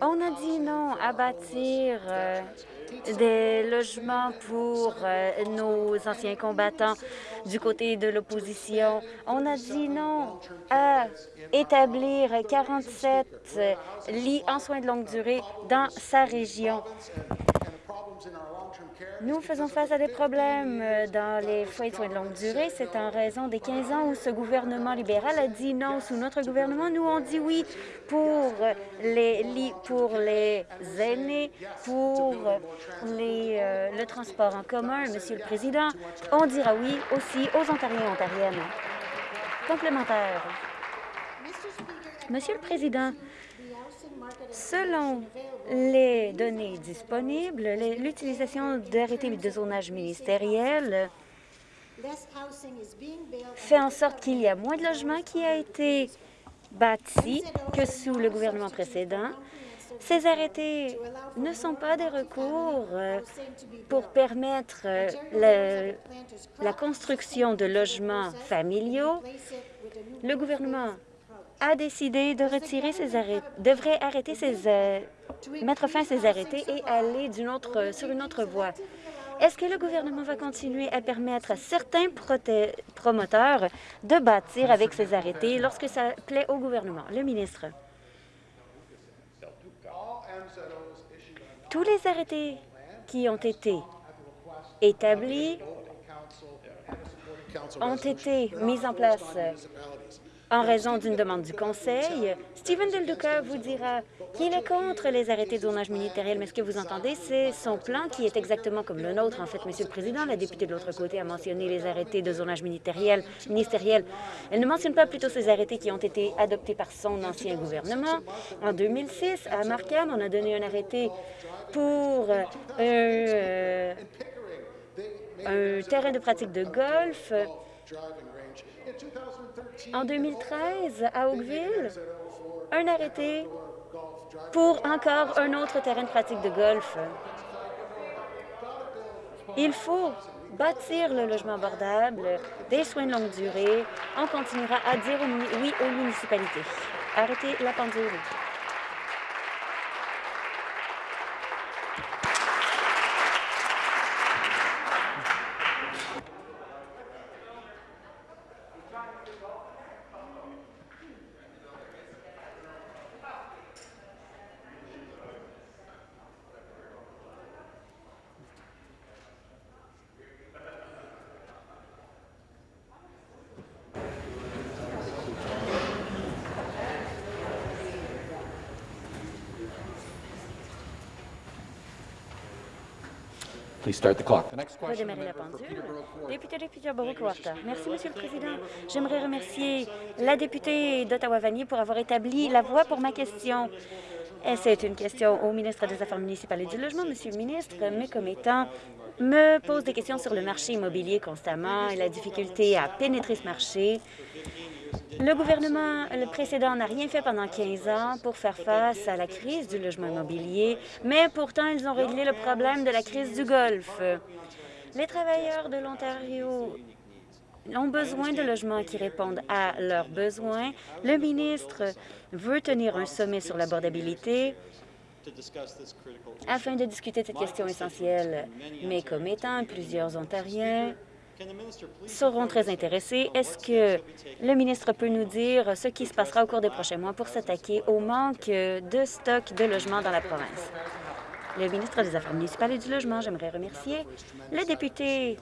On a dit non à bâtir euh, des logements pour euh, nos anciens combattants du côté de l'opposition. On a dit non à établir 47 lits en soins de longue durée dans sa région. Nous faisons face à des problèmes euh, dans les foyers de soins de longue durée. C'est en raison des 15 ans où ce gouvernement libéral a dit non. Sous notre gouvernement, nous, on dit oui pour les lits pour les aînés, pour les, euh, le transport en commun. Monsieur le Président, on dira oui aussi aux Ontariens et Ontariennes. Complémentaire. Monsieur le Président, Selon les données disponibles, l'utilisation d'arrêtés de zonage ministériel fait en sorte qu'il y a moins de logements qui a été bâti que sous le gouvernement précédent. Ces arrêtés ne sont pas des recours euh, pour permettre euh, la construction de logements familiaux. Le gouvernement a décidé de retirer ses arrêts, devrait arrêter ses, euh, mettre fin à ses arrêtés et aller autre, sur une autre voie. Est-ce que le gouvernement va continuer à permettre à certains promoteurs de bâtir avec ces arrêtés lorsque ça plaît au gouvernement? Le ministre. Tous les arrêtés qui ont été établis ont été mis en place en raison d'une demande du Conseil. Stephen Del Duca vous dira qu'il est contre les arrêtés de zonage ministériel, mais ce que vous entendez, c'est son plan qui est exactement comme le nôtre. En fait, Monsieur le Président, la députée de l'autre côté a mentionné les arrêtés de zonage ministériel. ministériel. Elle ne mentionne pas plutôt ces arrêtés qui ont été adoptés par son ancien gouvernement. En 2006, à Markham, on a donné un arrêté pour euh, un terrain de pratique de golf en 2013, à Oakville, un arrêté pour encore un autre terrain de pratique de golf. Il faut bâtir le logement abordable, des soins de longue durée. On continuera à dire oui aux municipalités. Arrêtez la pendule. Redémarrer la pendule. Député de Peterborough-Quarter. Merci, Monsieur le Président. J'aimerais remercier la députée d'Ottawa-Vanier pour avoir établi la voie pour ma question. C'est une question au ministre des Affaires municipales et du Logement. Monsieur le ministre, mes commettants me posent des questions sur le marché immobilier constamment et la difficulté à pénétrer ce marché. Le gouvernement précédent n'a rien fait pendant 15 ans pour faire face à la crise du logement immobilier, mais pourtant, ils ont réglé le problème de la crise du Golfe. Les travailleurs de l'Ontario ont besoin de logements qui répondent à leurs besoins. Le ministre veut tenir un sommet sur l'abordabilité afin de discuter de cette question essentielle. Mais comme étant plusieurs Ontariens seront très intéressés. Est-ce que le ministre peut nous dire ce qui se passera au cours des prochains mois pour s'attaquer au manque de stock de logements dans la province? Le ministre des Affaires municipales et du Logement, j'aimerais remercier le député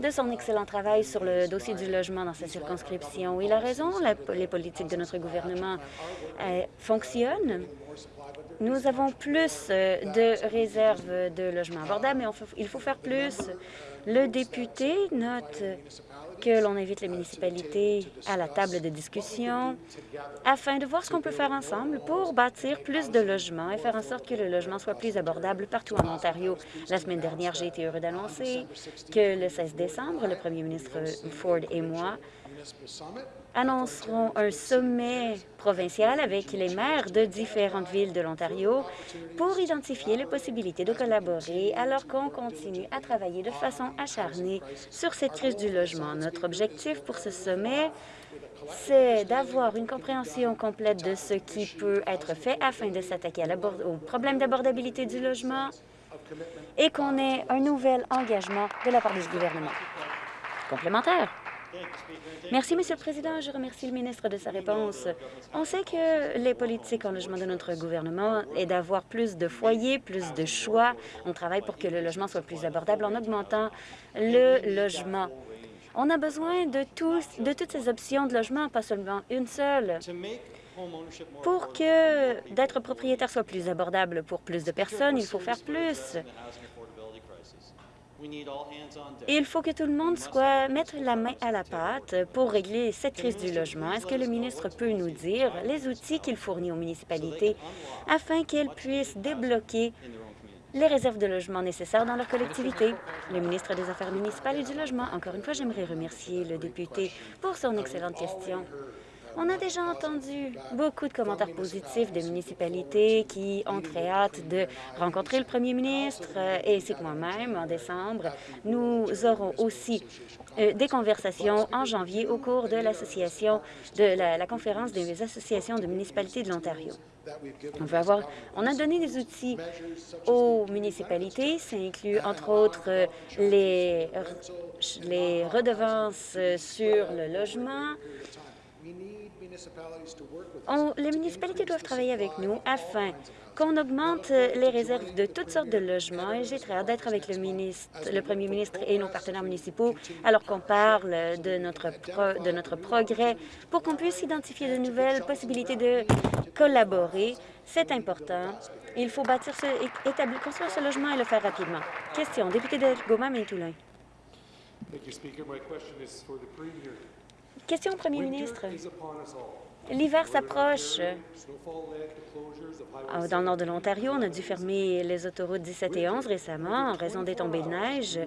de son excellent travail sur le dossier du logement dans sa circonscription. Il a raison, les politiques de notre gouvernement euh, fonctionnent. Nous avons plus euh, de réserves de logements abordables, mais il faut faire plus. Le député note que l'on invite les municipalités à la table de discussion afin de voir ce qu'on peut faire ensemble pour bâtir plus de logements et faire en sorte que le logement soit plus abordable partout en Ontario. La semaine dernière, j'ai été heureux d'annoncer que le 16 décembre, le premier ministre Ford et moi annonceront un sommet provincial avec les maires de différentes villes de l'Ontario pour identifier les possibilités de collaborer alors qu'on continue à travailler de façon acharnée sur cette crise du logement. Notre objectif pour ce sommet, c'est d'avoir une compréhension complète de ce qui peut être fait afin de s'attaquer au problème d'abordabilité du logement et qu'on ait un nouvel engagement de la part du gouvernement. Complémentaire. Merci, Monsieur le Président. Je remercie le ministre de sa réponse. On sait que les politiques en logement de notre gouvernement est d'avoir plus de foyers, plus de choix. On travaille pour que le logement soit plus abordable en augmentant le logement. On a besoin de, de toutes ces options de logement, pas seulement une seule. Pour que d'être propriétaire soit plus abordable pour plus de personnes, il faut faire plus. Il faut que tout le monde soit mettre la main à la pâte pour régler cette crise du logement. Est-ce que le ministre peut nous dire les outils qu'il fournit aux municipalités afin qu'elles puissent débloquer les réserves de logement nécessaires dans leur collectivité? Le ministre des Affaires municipales et du Logement, encore une fois, j'aimerais remercier le député pour son excellente question. On a déjà entendu beaucoup de commentaires positifs de municipalités qui ont très hâte de rencontrer le premier ministre et c'est moi-même, en décembre, nous aurons aussi euh, des conversations en janvier au cours de l'association de la, conférence des associations de municipalités de l'Ontario. On veut avoir, on a donné des outils aux municipalités. Ça inclut, entre autres, les redevances sur le logement, les municipalités doivent travailler avec nous afin qu'on augmente les réserves de toutes sortes de logements et j'ai très hâte d'être avec le, ministre, le premier ministre et nos partenaires municipaux alors qu'on parle de notre, de notre progrès pour qu'on puisse identifier de nouvelles possibilités de collaborer. C'est important. Il faut bâtir ce, établir, construire ce logement et le faire rapidement. Question, député de Goma, Toulin. Question au premier ministre. L'hiver s'approche. Ah, dans le nord de l'Ontario, on a dû fermer les autoroutes 17 et 11 récemment en raison des tombées de neige.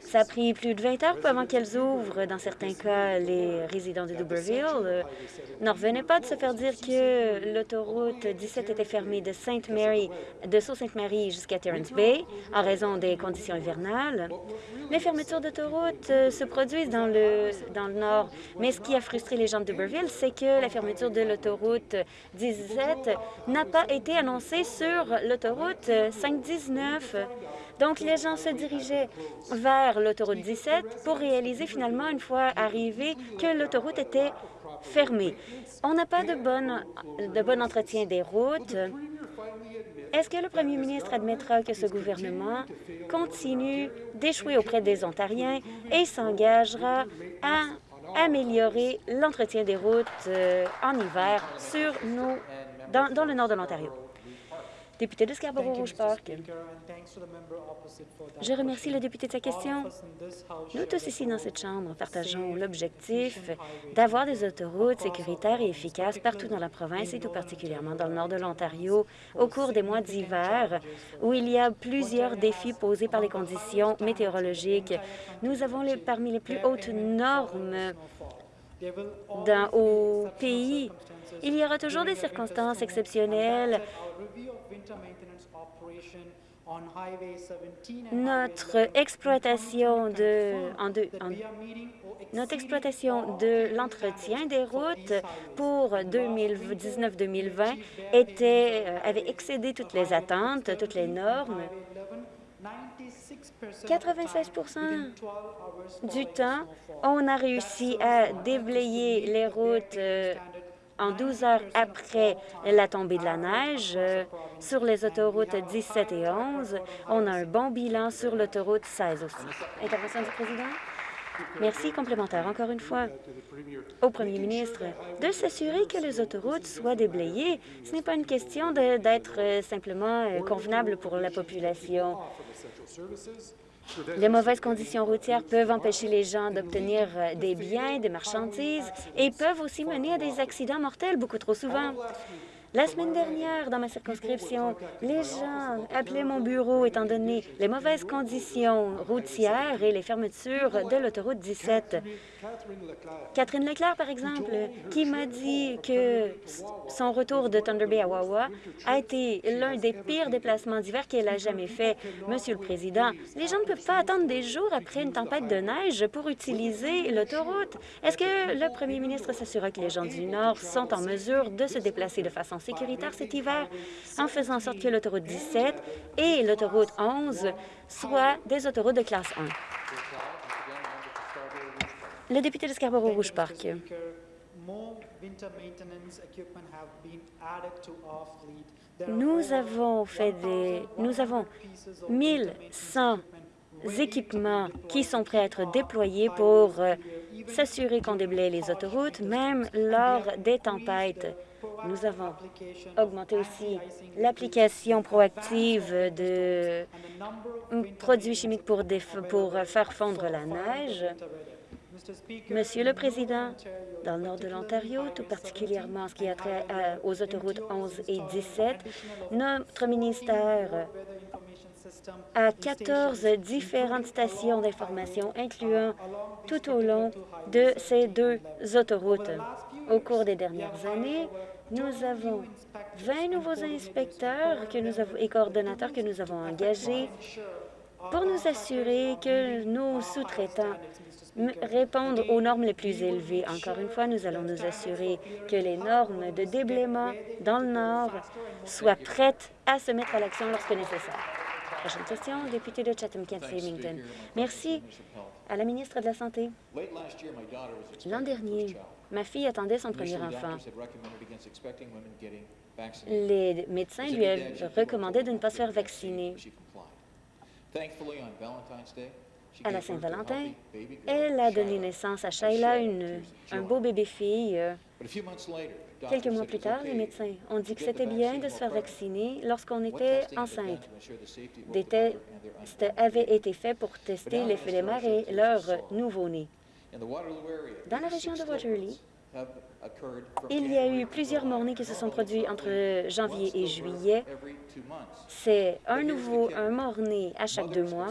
Ça a pris plus de 20 heures avant qu'elles ouvrent. Dans certains cas, les résidents de Duberville euh, n'en revenaient pas de se faire dire que l'autoroute 17 était fermée de Sainte Mary, de Sault-Sainte-Marie jusqu'à Terrence Bay en raison des conditions hivernales. Les fermetures d'autoroutes euh, se produisent dans le, dans le nord, mais ce qui a frustré les gens de Duberville, c'est que la fermeture de l'autoroute 17 n'a pas été annoncée sur l'autoroute 519. Donc, les gens se dirigeaient vers l'autoroute 17 pour réaliser finalement, une fois arrivés, que l'autoroute était fermée. On n'a pas de bon, de bon entretien des routes. Est-ce que le premier ministre admettra que ce gouvernement continue d'échouer auprès des Ontariens et s'engagera à améliorer l'entretien des routes euh, en hiver sur nos, dans, dans le nord de l'Ontario? Député de Scarborough-Rouge Park. Je remercie le député de sa question. Nous tous ici dans cette Chambre partageons l'objectif d'avoir des autoroutes sécuritaires et efficaces partout dans la province et tout particulièrement dans le nord de l'Ontario au cours des mois d'hiver où il y a plusieurs défis posés par les conditions météorologiques. Nous avons les, parmi les plus hautes normes dans, au pays. Il y aura toujours des circonstances exceptionnelles notre exploitation de, notre exploitation de l'entretien des routes pour 2019-2020 était euh, avait excédé toutes les attentes, toutes les normes. 96% du temps, on a réussi à déblayer les routes euh, en 12 heures après la tombée de la neige, euh, sur les autoroutes 17 et 11, on a un bon bilan sur l'autoroute 16 aussi. Intervention du président. Merci. Complémentaire, encore une fois, au premier ministre, de s'assurer que les autoroutes soient déblayées. Ce n'est pas une question d'être euh, simplement euh, convenable pour la population. Les mauvaises conditions routières peuvent empêcher les gens d'obtenir euh, des biens, des marchandises et peuvent aussi mener à des accidents mortels beaucoup trop souvent. La semaine dernière, dans ma circonscription, les gens appelaient mon bureau étant donné les mauvaises conditions routières et les fermetures de l'autoroute 17. Catherine Leclerc, par exemple, qui m'a dit que son retour de Thunder Bay à Wawa a été l'un des pires déplacements d'hiver qu'elle a jamais fait. Monsieur le Président, les gens ne peuvent pas attendre des jours après une tempête de neige pour utiliser l'autoroute. Est-ce que le premier ministre s'assurera que les gens du Nord sont en mesure de se déplacer de façon sécuritaire cet hiver en faisant en sorte que l'autoroute 17 et l'autoroute 11 soient des autoroutes de classe 1. Le député de Scarborough-Rouge Park. Nous avons fait des... Nous avons 1100 équipements qui sont prêts à être déployés pour euh, s'assurer qu'on déblaye les autoroutes, même lors des tempêtes. Nous avons augmenté aussi l'application proactive de produits chimiques pour, pour faire fondre la neige. Monsieur le Président, dans le nord de l'Ontario, tout particulièrement en ce qui a trait aux autoroutes 11 et 17, notre ministère a 14 différentes stations d'information, incluant tout au long de ces deux autoroutes. Au cours des dernières années, nous avons 20 nouveaux inspecteurs que nous avons, et coordonnateurs que nous avons engagés pour nous assurer que nos sous-traitants répondent aux normes les plus élevées. Encore une fois, nous allons nous assurer que les normes de déblaiement dans le Nord soient prêtes à se mettre à l'action lorsque nécessaire. Prochaine question, député de Chatham-Kent-Flemington. Merci à la ministre de la Santé. L'an dernier, Ma fille attendait son premier enfant. Les médecins lui recommandaient de ne pas se faire vacciner. À la Saint-Valentin, elle a donné naissance à Shayla, une, un beau bébé-fille. Quelques mois plus tard, les médecins ont dit que c'était bien de se faire vacciner lorsqu'on était enceinte. Des tests avaient été faits pour tester l'effet des mères et leur nouveau-né. Dans la région de Waterloo, il y a eu plusieurs morts-nés qui se sont produits entre janvier et juillet. C'est un nouveau, un mort-né à chaque deux mois.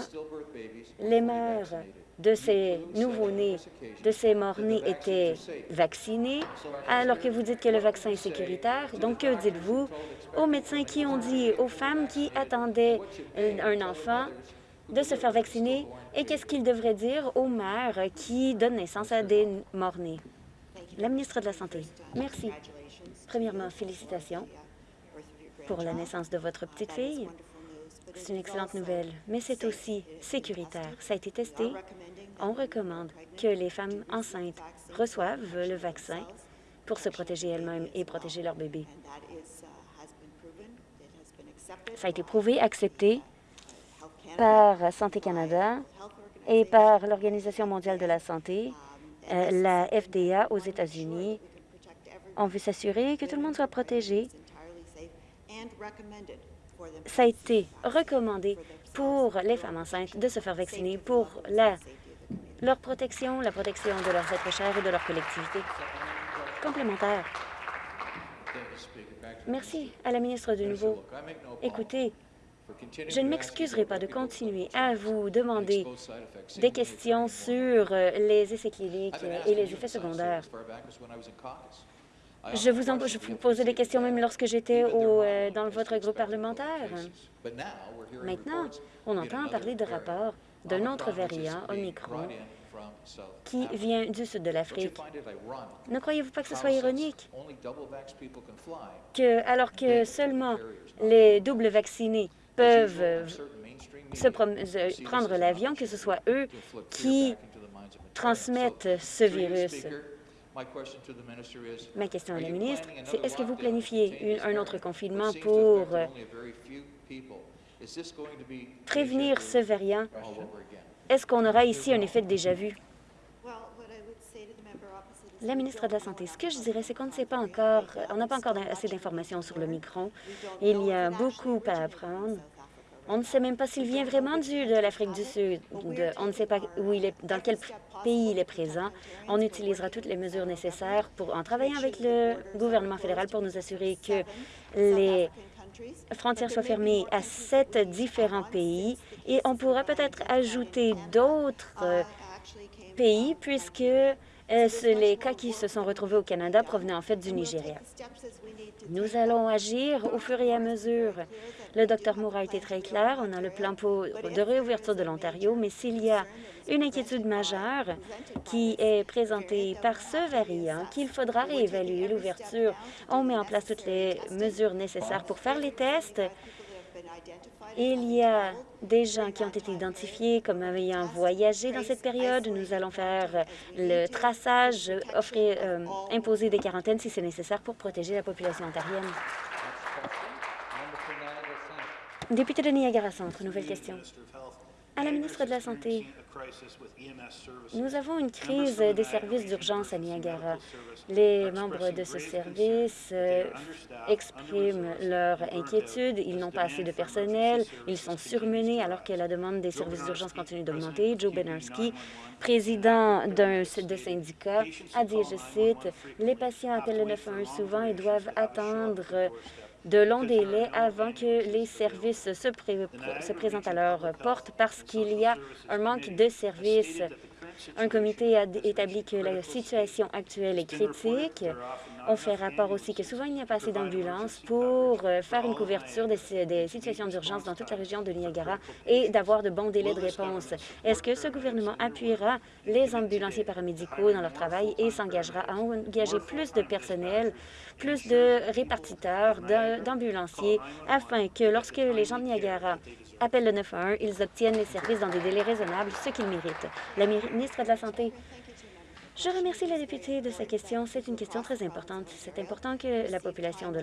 Les mères de ces nouveaux-nés, de ces morts-nés étaient vaccinés, alors que vous dites que le vaccin est sécuritaire. Donc, que dites-vous aux médecins qui ont dit aux femmes qui attendaient un enfant de se faire vacciner et qu'est-ce qu'ils devraient dire aux mères qui donnent naissance à des morts-nés? La ministre de la Santé. Merci. Premièrement, félicitations pour la naissance de votre petite fille. C'est une excellente nouvelle, mais c'est aussi sécuritaire. Ça a été testé. On recommande que les femmes enceintes reçoivent le vaccin pour se protéger elles-mêmes et protéger leur bébé. Ça a été prouvé, accepté par Santé Canada et par l'Organisation mondiale de la santé euh, la FDA aux États-Unis. On veut s'assurer que tout le monde soit protégé. Ça a été recommandé pour les femmes enceintes de se faire vacciner pour leur protection, la protection de leurs êtres chers et de leur collectivité. Complémentaire. Merci à la ministre de nouveau. Écoutez, je ne m'excuserai pas de continuer à vous demander des questions sur euh, les essais cliniques et les effets secondaires. Je vous, en, je vous posais des questions même lorsque j'étais euh, dans votre groupe parlementaire. Maintenant, on entend parler de rapports d'un autre variant, Omicron, qui vient du sud de l'Afrique. Ne croyez-vous pas que ce soit ironique? que, alors que seulement les doubles vaccinés peuvent euh, se euh, prendre l'avion, que ce soit eux qui transmettent ce virus. Ma question à la ministre, c'est est-ce que vous planifiez un autre confinement pour euh, prévenir ce variant? Est-ce qu'on aura ici un effet de déjà-vu? La ministre de la Santé, ce que je dirais, c'est qu'on ne sait pas encore, on n'a pas encore assez d'informations sur le micron. Il y a beaucoup à apprendre. On ne sait même pas s'il vient vraiment du, de l'Afrique du Sud. on ne sait pas où il est, dans quel pays il est présent. On utilisera toutes les mesures nécessaires pour, en travaillant avec le gouvernement fédéral pour nous assurer que les frontières soient fermées à sept différents pays et on pourra peut-être ajouter d'autres pays puisque euh, les cas qui se sont retrouvés au Canada provenaient en fait du Nigeria. Nous allons agir au fur et à mesure. Le Dr Moore a été très clair. On a le plan de réouverture de l'Ontario, mais s'il y a une inquiétude majeure qui est présentée par ce variant, qu'il faudra réévaluer l'ouverture, on met en place toutes les mesures nécessaires pour faire les tests il y a des gens qui ont été identifiés comme ayant voyagé dans cette période. Nous allons faire le traçage, offrir, euh, imposer des quarantaines si c'est nécessaire pour protéger la population ontarienne. Député de Niagara Centre, nouvelle question. À la ministre de la Santé, nous avons une crise des services d'urgence à Niagara. Les membres de ce service euh, expriment leur inquiétude. Ils n'ont pas assez de personnel. Ils sont surmenés alors que la demande des services d'urgence continue d'augmenter. Joe Benarski, président d'un de syndicat, a dit, je cite, « Les patients appellent le 911 souvent et doivent attendre de longs délais avant que les services se, se présentent à leur porte parce qu'il y a un manque de services un comité a établi que la situation actuelle est critique. On fait rapport aussi que souvent, il n'y a pas assez d'ambulances pour euh, faire une couverture des, situations d'urgence dans toute la région de Niagara et d'avoir de bons délais de réponse. Est-ce que ce gouvernement appuiera les ambulanciers paramédicaux dans leur travail et s'engagera à engager plus de personnel, plus de répartiteurs, d'ambulanciers, afin que lorsque les gens de Niagara appellent le 911, ils obtiennent les services dans des délais raisonnables, ce qu'ils méritent? La ministre de la Santé. Je remercie la députée de sa question. C'est une question très importante. C'est important que la population de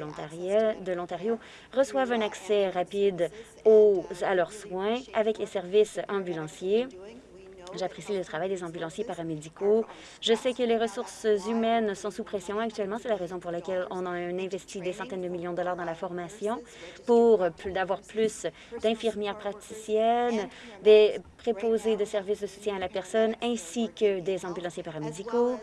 l'Ontario reçoive un accès rapide aux, à leurs soins avec les services ambulanciers. J'apprécie le travail des ambulanciers paramédicaux. Je sais que les ressources humaines sont sous pression actuellement. C'est la raison pour laquelle on a investi des centaines de millions de dollars dans la formation pour avoir plus d'infirmières praticiennes, des préposés de services de soutien à la personne, ainsi que des ambulanciers paramédicaux.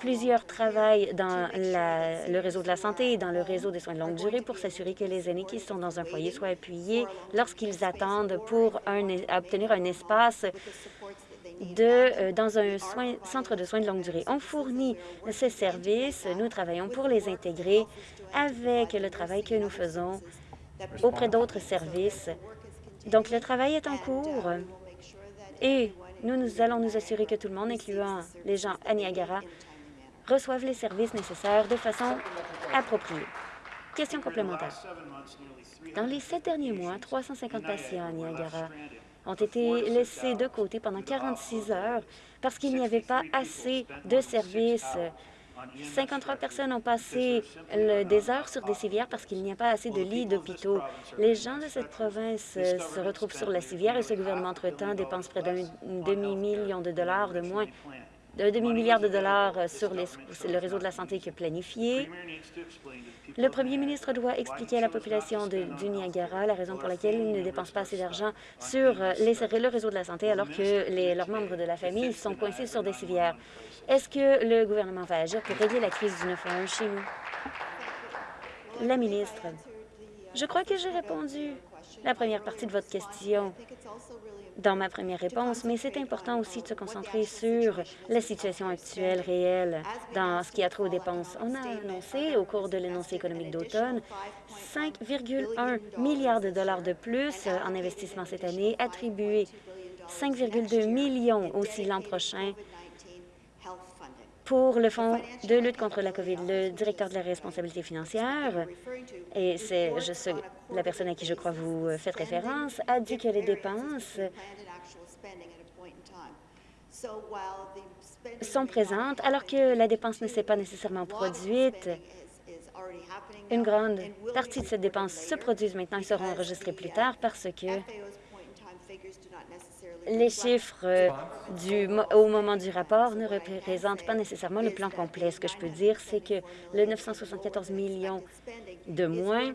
Plusieurs travaillent dans le réseau de la santé et dans le réseau des soins de longue durée pour s'assurer que les aînés qui sont dans un foyer soient appuyés lorsqu'ils attendent pour obtenir un espace euh, dans un centre de soins de longue durée. On fournit ces services, nous travaillons pour les intégrer avec le travail que nous faisons auprès d'autres services. Donc, le travail est en cours et nous, nous allons nous assurer que tout le monde, incluant les gens à Niagara, reçoivent les services nécessaires de façon appropriée. Question complémentaire. Dans les sept derniers mois, 350 patients à Niagara ont été laissés de côté pendant 46 heures parce qu'il n'y avait pas assez de services. 53 personnes ont passé des heures sur des civières parce qu'il n'y a pas assez de lits d'hôpitaux. Les gens de cette province se retrouvent sur la civière et ce gouvernement, entre-temps, dépense près d'un demi-million de dollars de moins d'un demi-milliard de dollars sur le réseau de la santé que planifié. Le premier ministre doit expliquer à la population de, du Niagara la raison pour laquelle il ne dépense pas assez d'argent sur les, le réseau de la santé alors que leurs membres de la famille sont coincés sur des civières. Est-ce que le gouvernement va agir pour régler la crise du 911 chez? La ministre, je crois que j'ai répondu la première partie de votre question dans ma première réponse, mais c'est important aussi de se concentrer sur la situation actuelle, réelle, dans ce qui a trop aux dépenses. On a annoncé, au cours de l'énoncé économique d'automne, 5,1 milliards de dollars de plus en investissement cette année, attribués 5,2 millions aussi l'an prochain pour le Fonds de lutte contre la COVID. Le directeur de la responsabilité financière, et c'est la personne à qui je crois vous faites référence, a dit que les dépenses sont présentes alors que la dépense ne s'est pas nécessairement produite. Une grande partie de cette dépense se produit maintenant et seront enregistrées plus tard parce que les chiffres euh, du, au moment du rapport ne représentent pas nécessairement le plan complet. Ce que je peux dire, c'est que le 974 millions de moins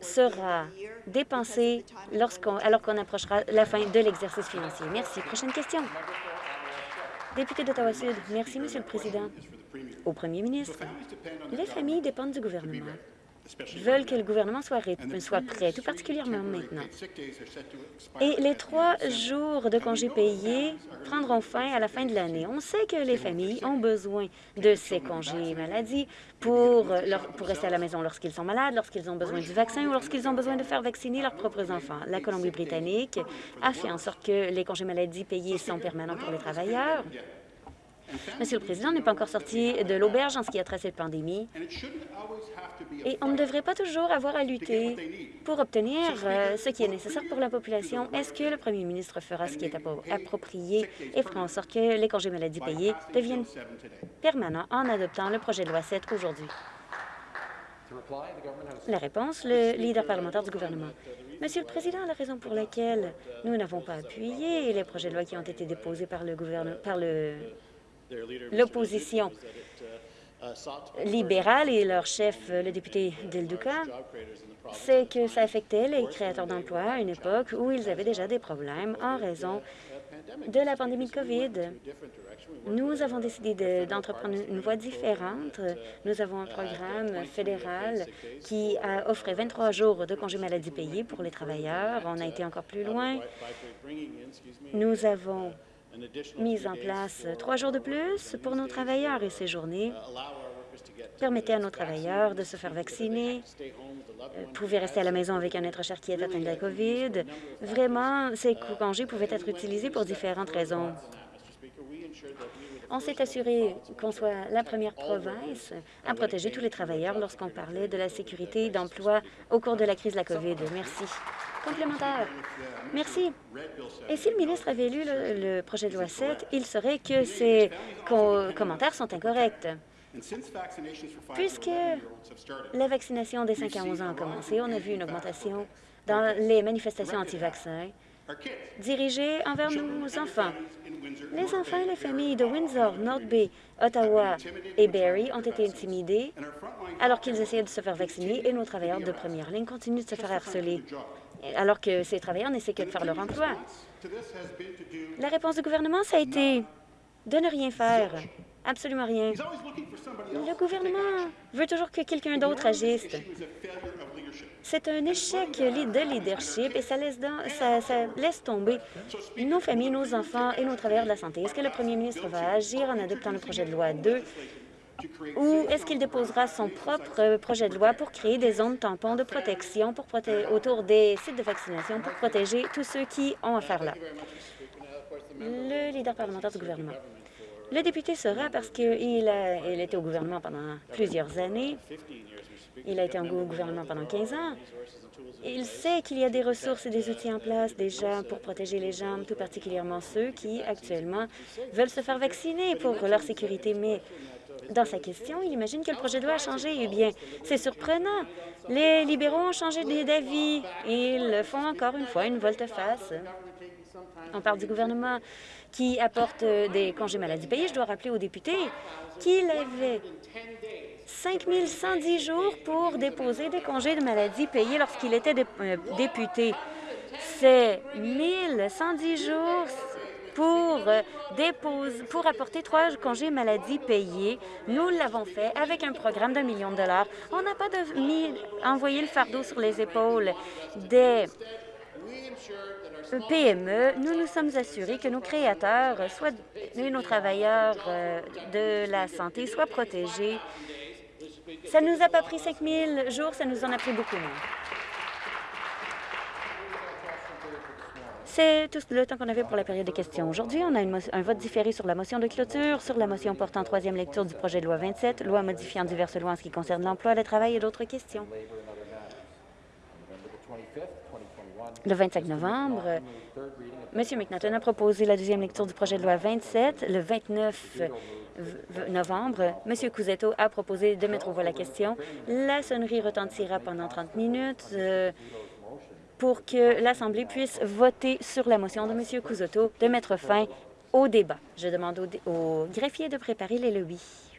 sera dépensé lorsqu'on, alors qu'on approchera la fin de l'exercice financier. Merci. Prochaine question. Député d'Ottawa-Sud. Merci, Monsieur le Président. Au premier ministre, les familles dépendent du gouvernement veulent que le gouvernement soit, prêt, tout particulièrement maintenant. Et les trois jours de congés payés prendront fin à la fin de l'année. On sait que les familles ont besoin de ces congés maladie pour, pour rester à la maison lorsqu'ils sont malades, lorsqu'ils ont besoin du vaccin ou lorsqu'ils ont besoin de faire vacciner leurs propres enfants. La Colombie-Britannique a fait en sorte que les congés maladie payés sont permanents pour les travailleurs. Monsieur le Président n'est pas encore sorti de l'auberge en ce qui a trait à cette pandémie. Et on ne devrait pas toujours avoir à lutter pour obtenir euh, ce qui est nécessaire pour la population. Est-ce que le premier ministre fera ce qui est approprié et fera en sorte que les congés maladie payés deviennent permanents en adoptant le projet de loi 7 aujourd'hui? La réponse, le leader parlementaire du gouvernement. Monsieur le Président, la raison pour laquelle nous n'avons pas appuyé les projets de loi qui ont été déposés par le gouvernement, par l'opposition libéral et leur chef, le député Del Duca, c'est que ça affectait les créateurs d'emplois à une époque où ils avaient déjà des problèmes en raison de la pandémie de COVID. Nous avons décidé d'entreprendre une voie différente. Nous avons un programme fédéral qui a offrait 23 jours de congés maladie payés pour les travailleurs. On a été encore plus loin. Nous avons mis en place trois jours de plus pour nos travailleurs et ces journées permettaient à nos travailleurs de se faire vacciner, euh, pouvaient rester à la maison avec un être cher qui est atteint de la COVID. Vraiment, ces congés pouvaient être utilisés pour différentes raisons. On s'est assuré qu'on soit la première province à protéger tous les travailleurs lorsqu'on parlait de la sécurité d'emploi au cours de la crise de la COVID. Merci. Complémentaire. Merci. Et si le ministre avait lu le, projet de loi 7, il saurait que ces commentaires sont incorrects. Puisque la vaccination des 5 à 11 ans a commencé, on a vu une augmentation dans les manifestations anti-vaccins dirigées envers nos enfants. Les enfants et les familles de Windsor, North Bay, Ottawa et Barrie ont été intimidés alors qu'ils essayaient de se faire vacciner et nos travailleurs de première ligne continuent de se faire harceler alors que ces travailleurs n'essaient que de faire leur emploi. La réponse du gouvernement, ça a été de ne rien faire. Absolument rien. Le gouvernement veut toujours que quelqu'un d'autre agisse. C'est un échec de leadership et ça laisse, tomber nos familles, nos enfants et nos travailleurs de la santé. Est-ce que le premier ministre va agir en adoptant le projet de loi 2 ou est-ce qu'il déposera son propre projet de loi pour créer des zones tampons de protection autour des sites de vaccination pour protéger tous ceux qui ont affaire là? Le leader parlementaire du gouvernement. Le député sera parce qu'il il était au gouvernement pendant plusieurs années. Il a été au gouvernement pendant 15 ans. Il sait qu'il y a des ressources et des outils en place déjà pour protéger les gens, tout particulièrement ceux qui, actuellement, veulent se faire vacciner pour leur sécurité. Mais dans sa question, il imagine que le projet de loi a changé. Eh bien, c'est surprenant. Les libéraux ont changé d'avis. Ils font encore une fois une volte-face. On parle du gouvernement qui apporte des congés maladie payés. Je dois rappeler aux députés qu'il avait 5 110 jours pour déposer des congés de maladie payés lorsqu'il était euh, député. C'est 1110 jours pour, euh, pour apporter trois congés maladie payés. Nous l'avons fait avec un programme d'un million de dollars. On n'a pas de, envoyé le fardeau sur les épaules des PME. Nous nous sommes assurés que nos créateurs soit, et nos travailleurs euh, de la santé soient protégés. Ça ne nous a pas pris 5 000 jours, ça nous en a pris beaucoup moins. C'est tout le temps qu'on avait pour la période de questions. Aujourd'hui, on a un vote différé sur la motion de clôture, sur la motion portant troisième lecture du projet de loi 27, loi modifiant diverses lois en ce qui concerne l'emploi, le travail et d'autres questions. Le 25 novembre, M. McNaughton a proposé la deuxième lecture du projet de loi 27. Le 29 novembre, M. Couzetto a proposé de mettre au voie la question. La sonnerie retentira pendant 30 minutes. Euh, pour que l'Assemblée puisse voter sur la motion de M. Cousoto de mettre fin au débat. Je demande au, au greffier de préparer les lobbies.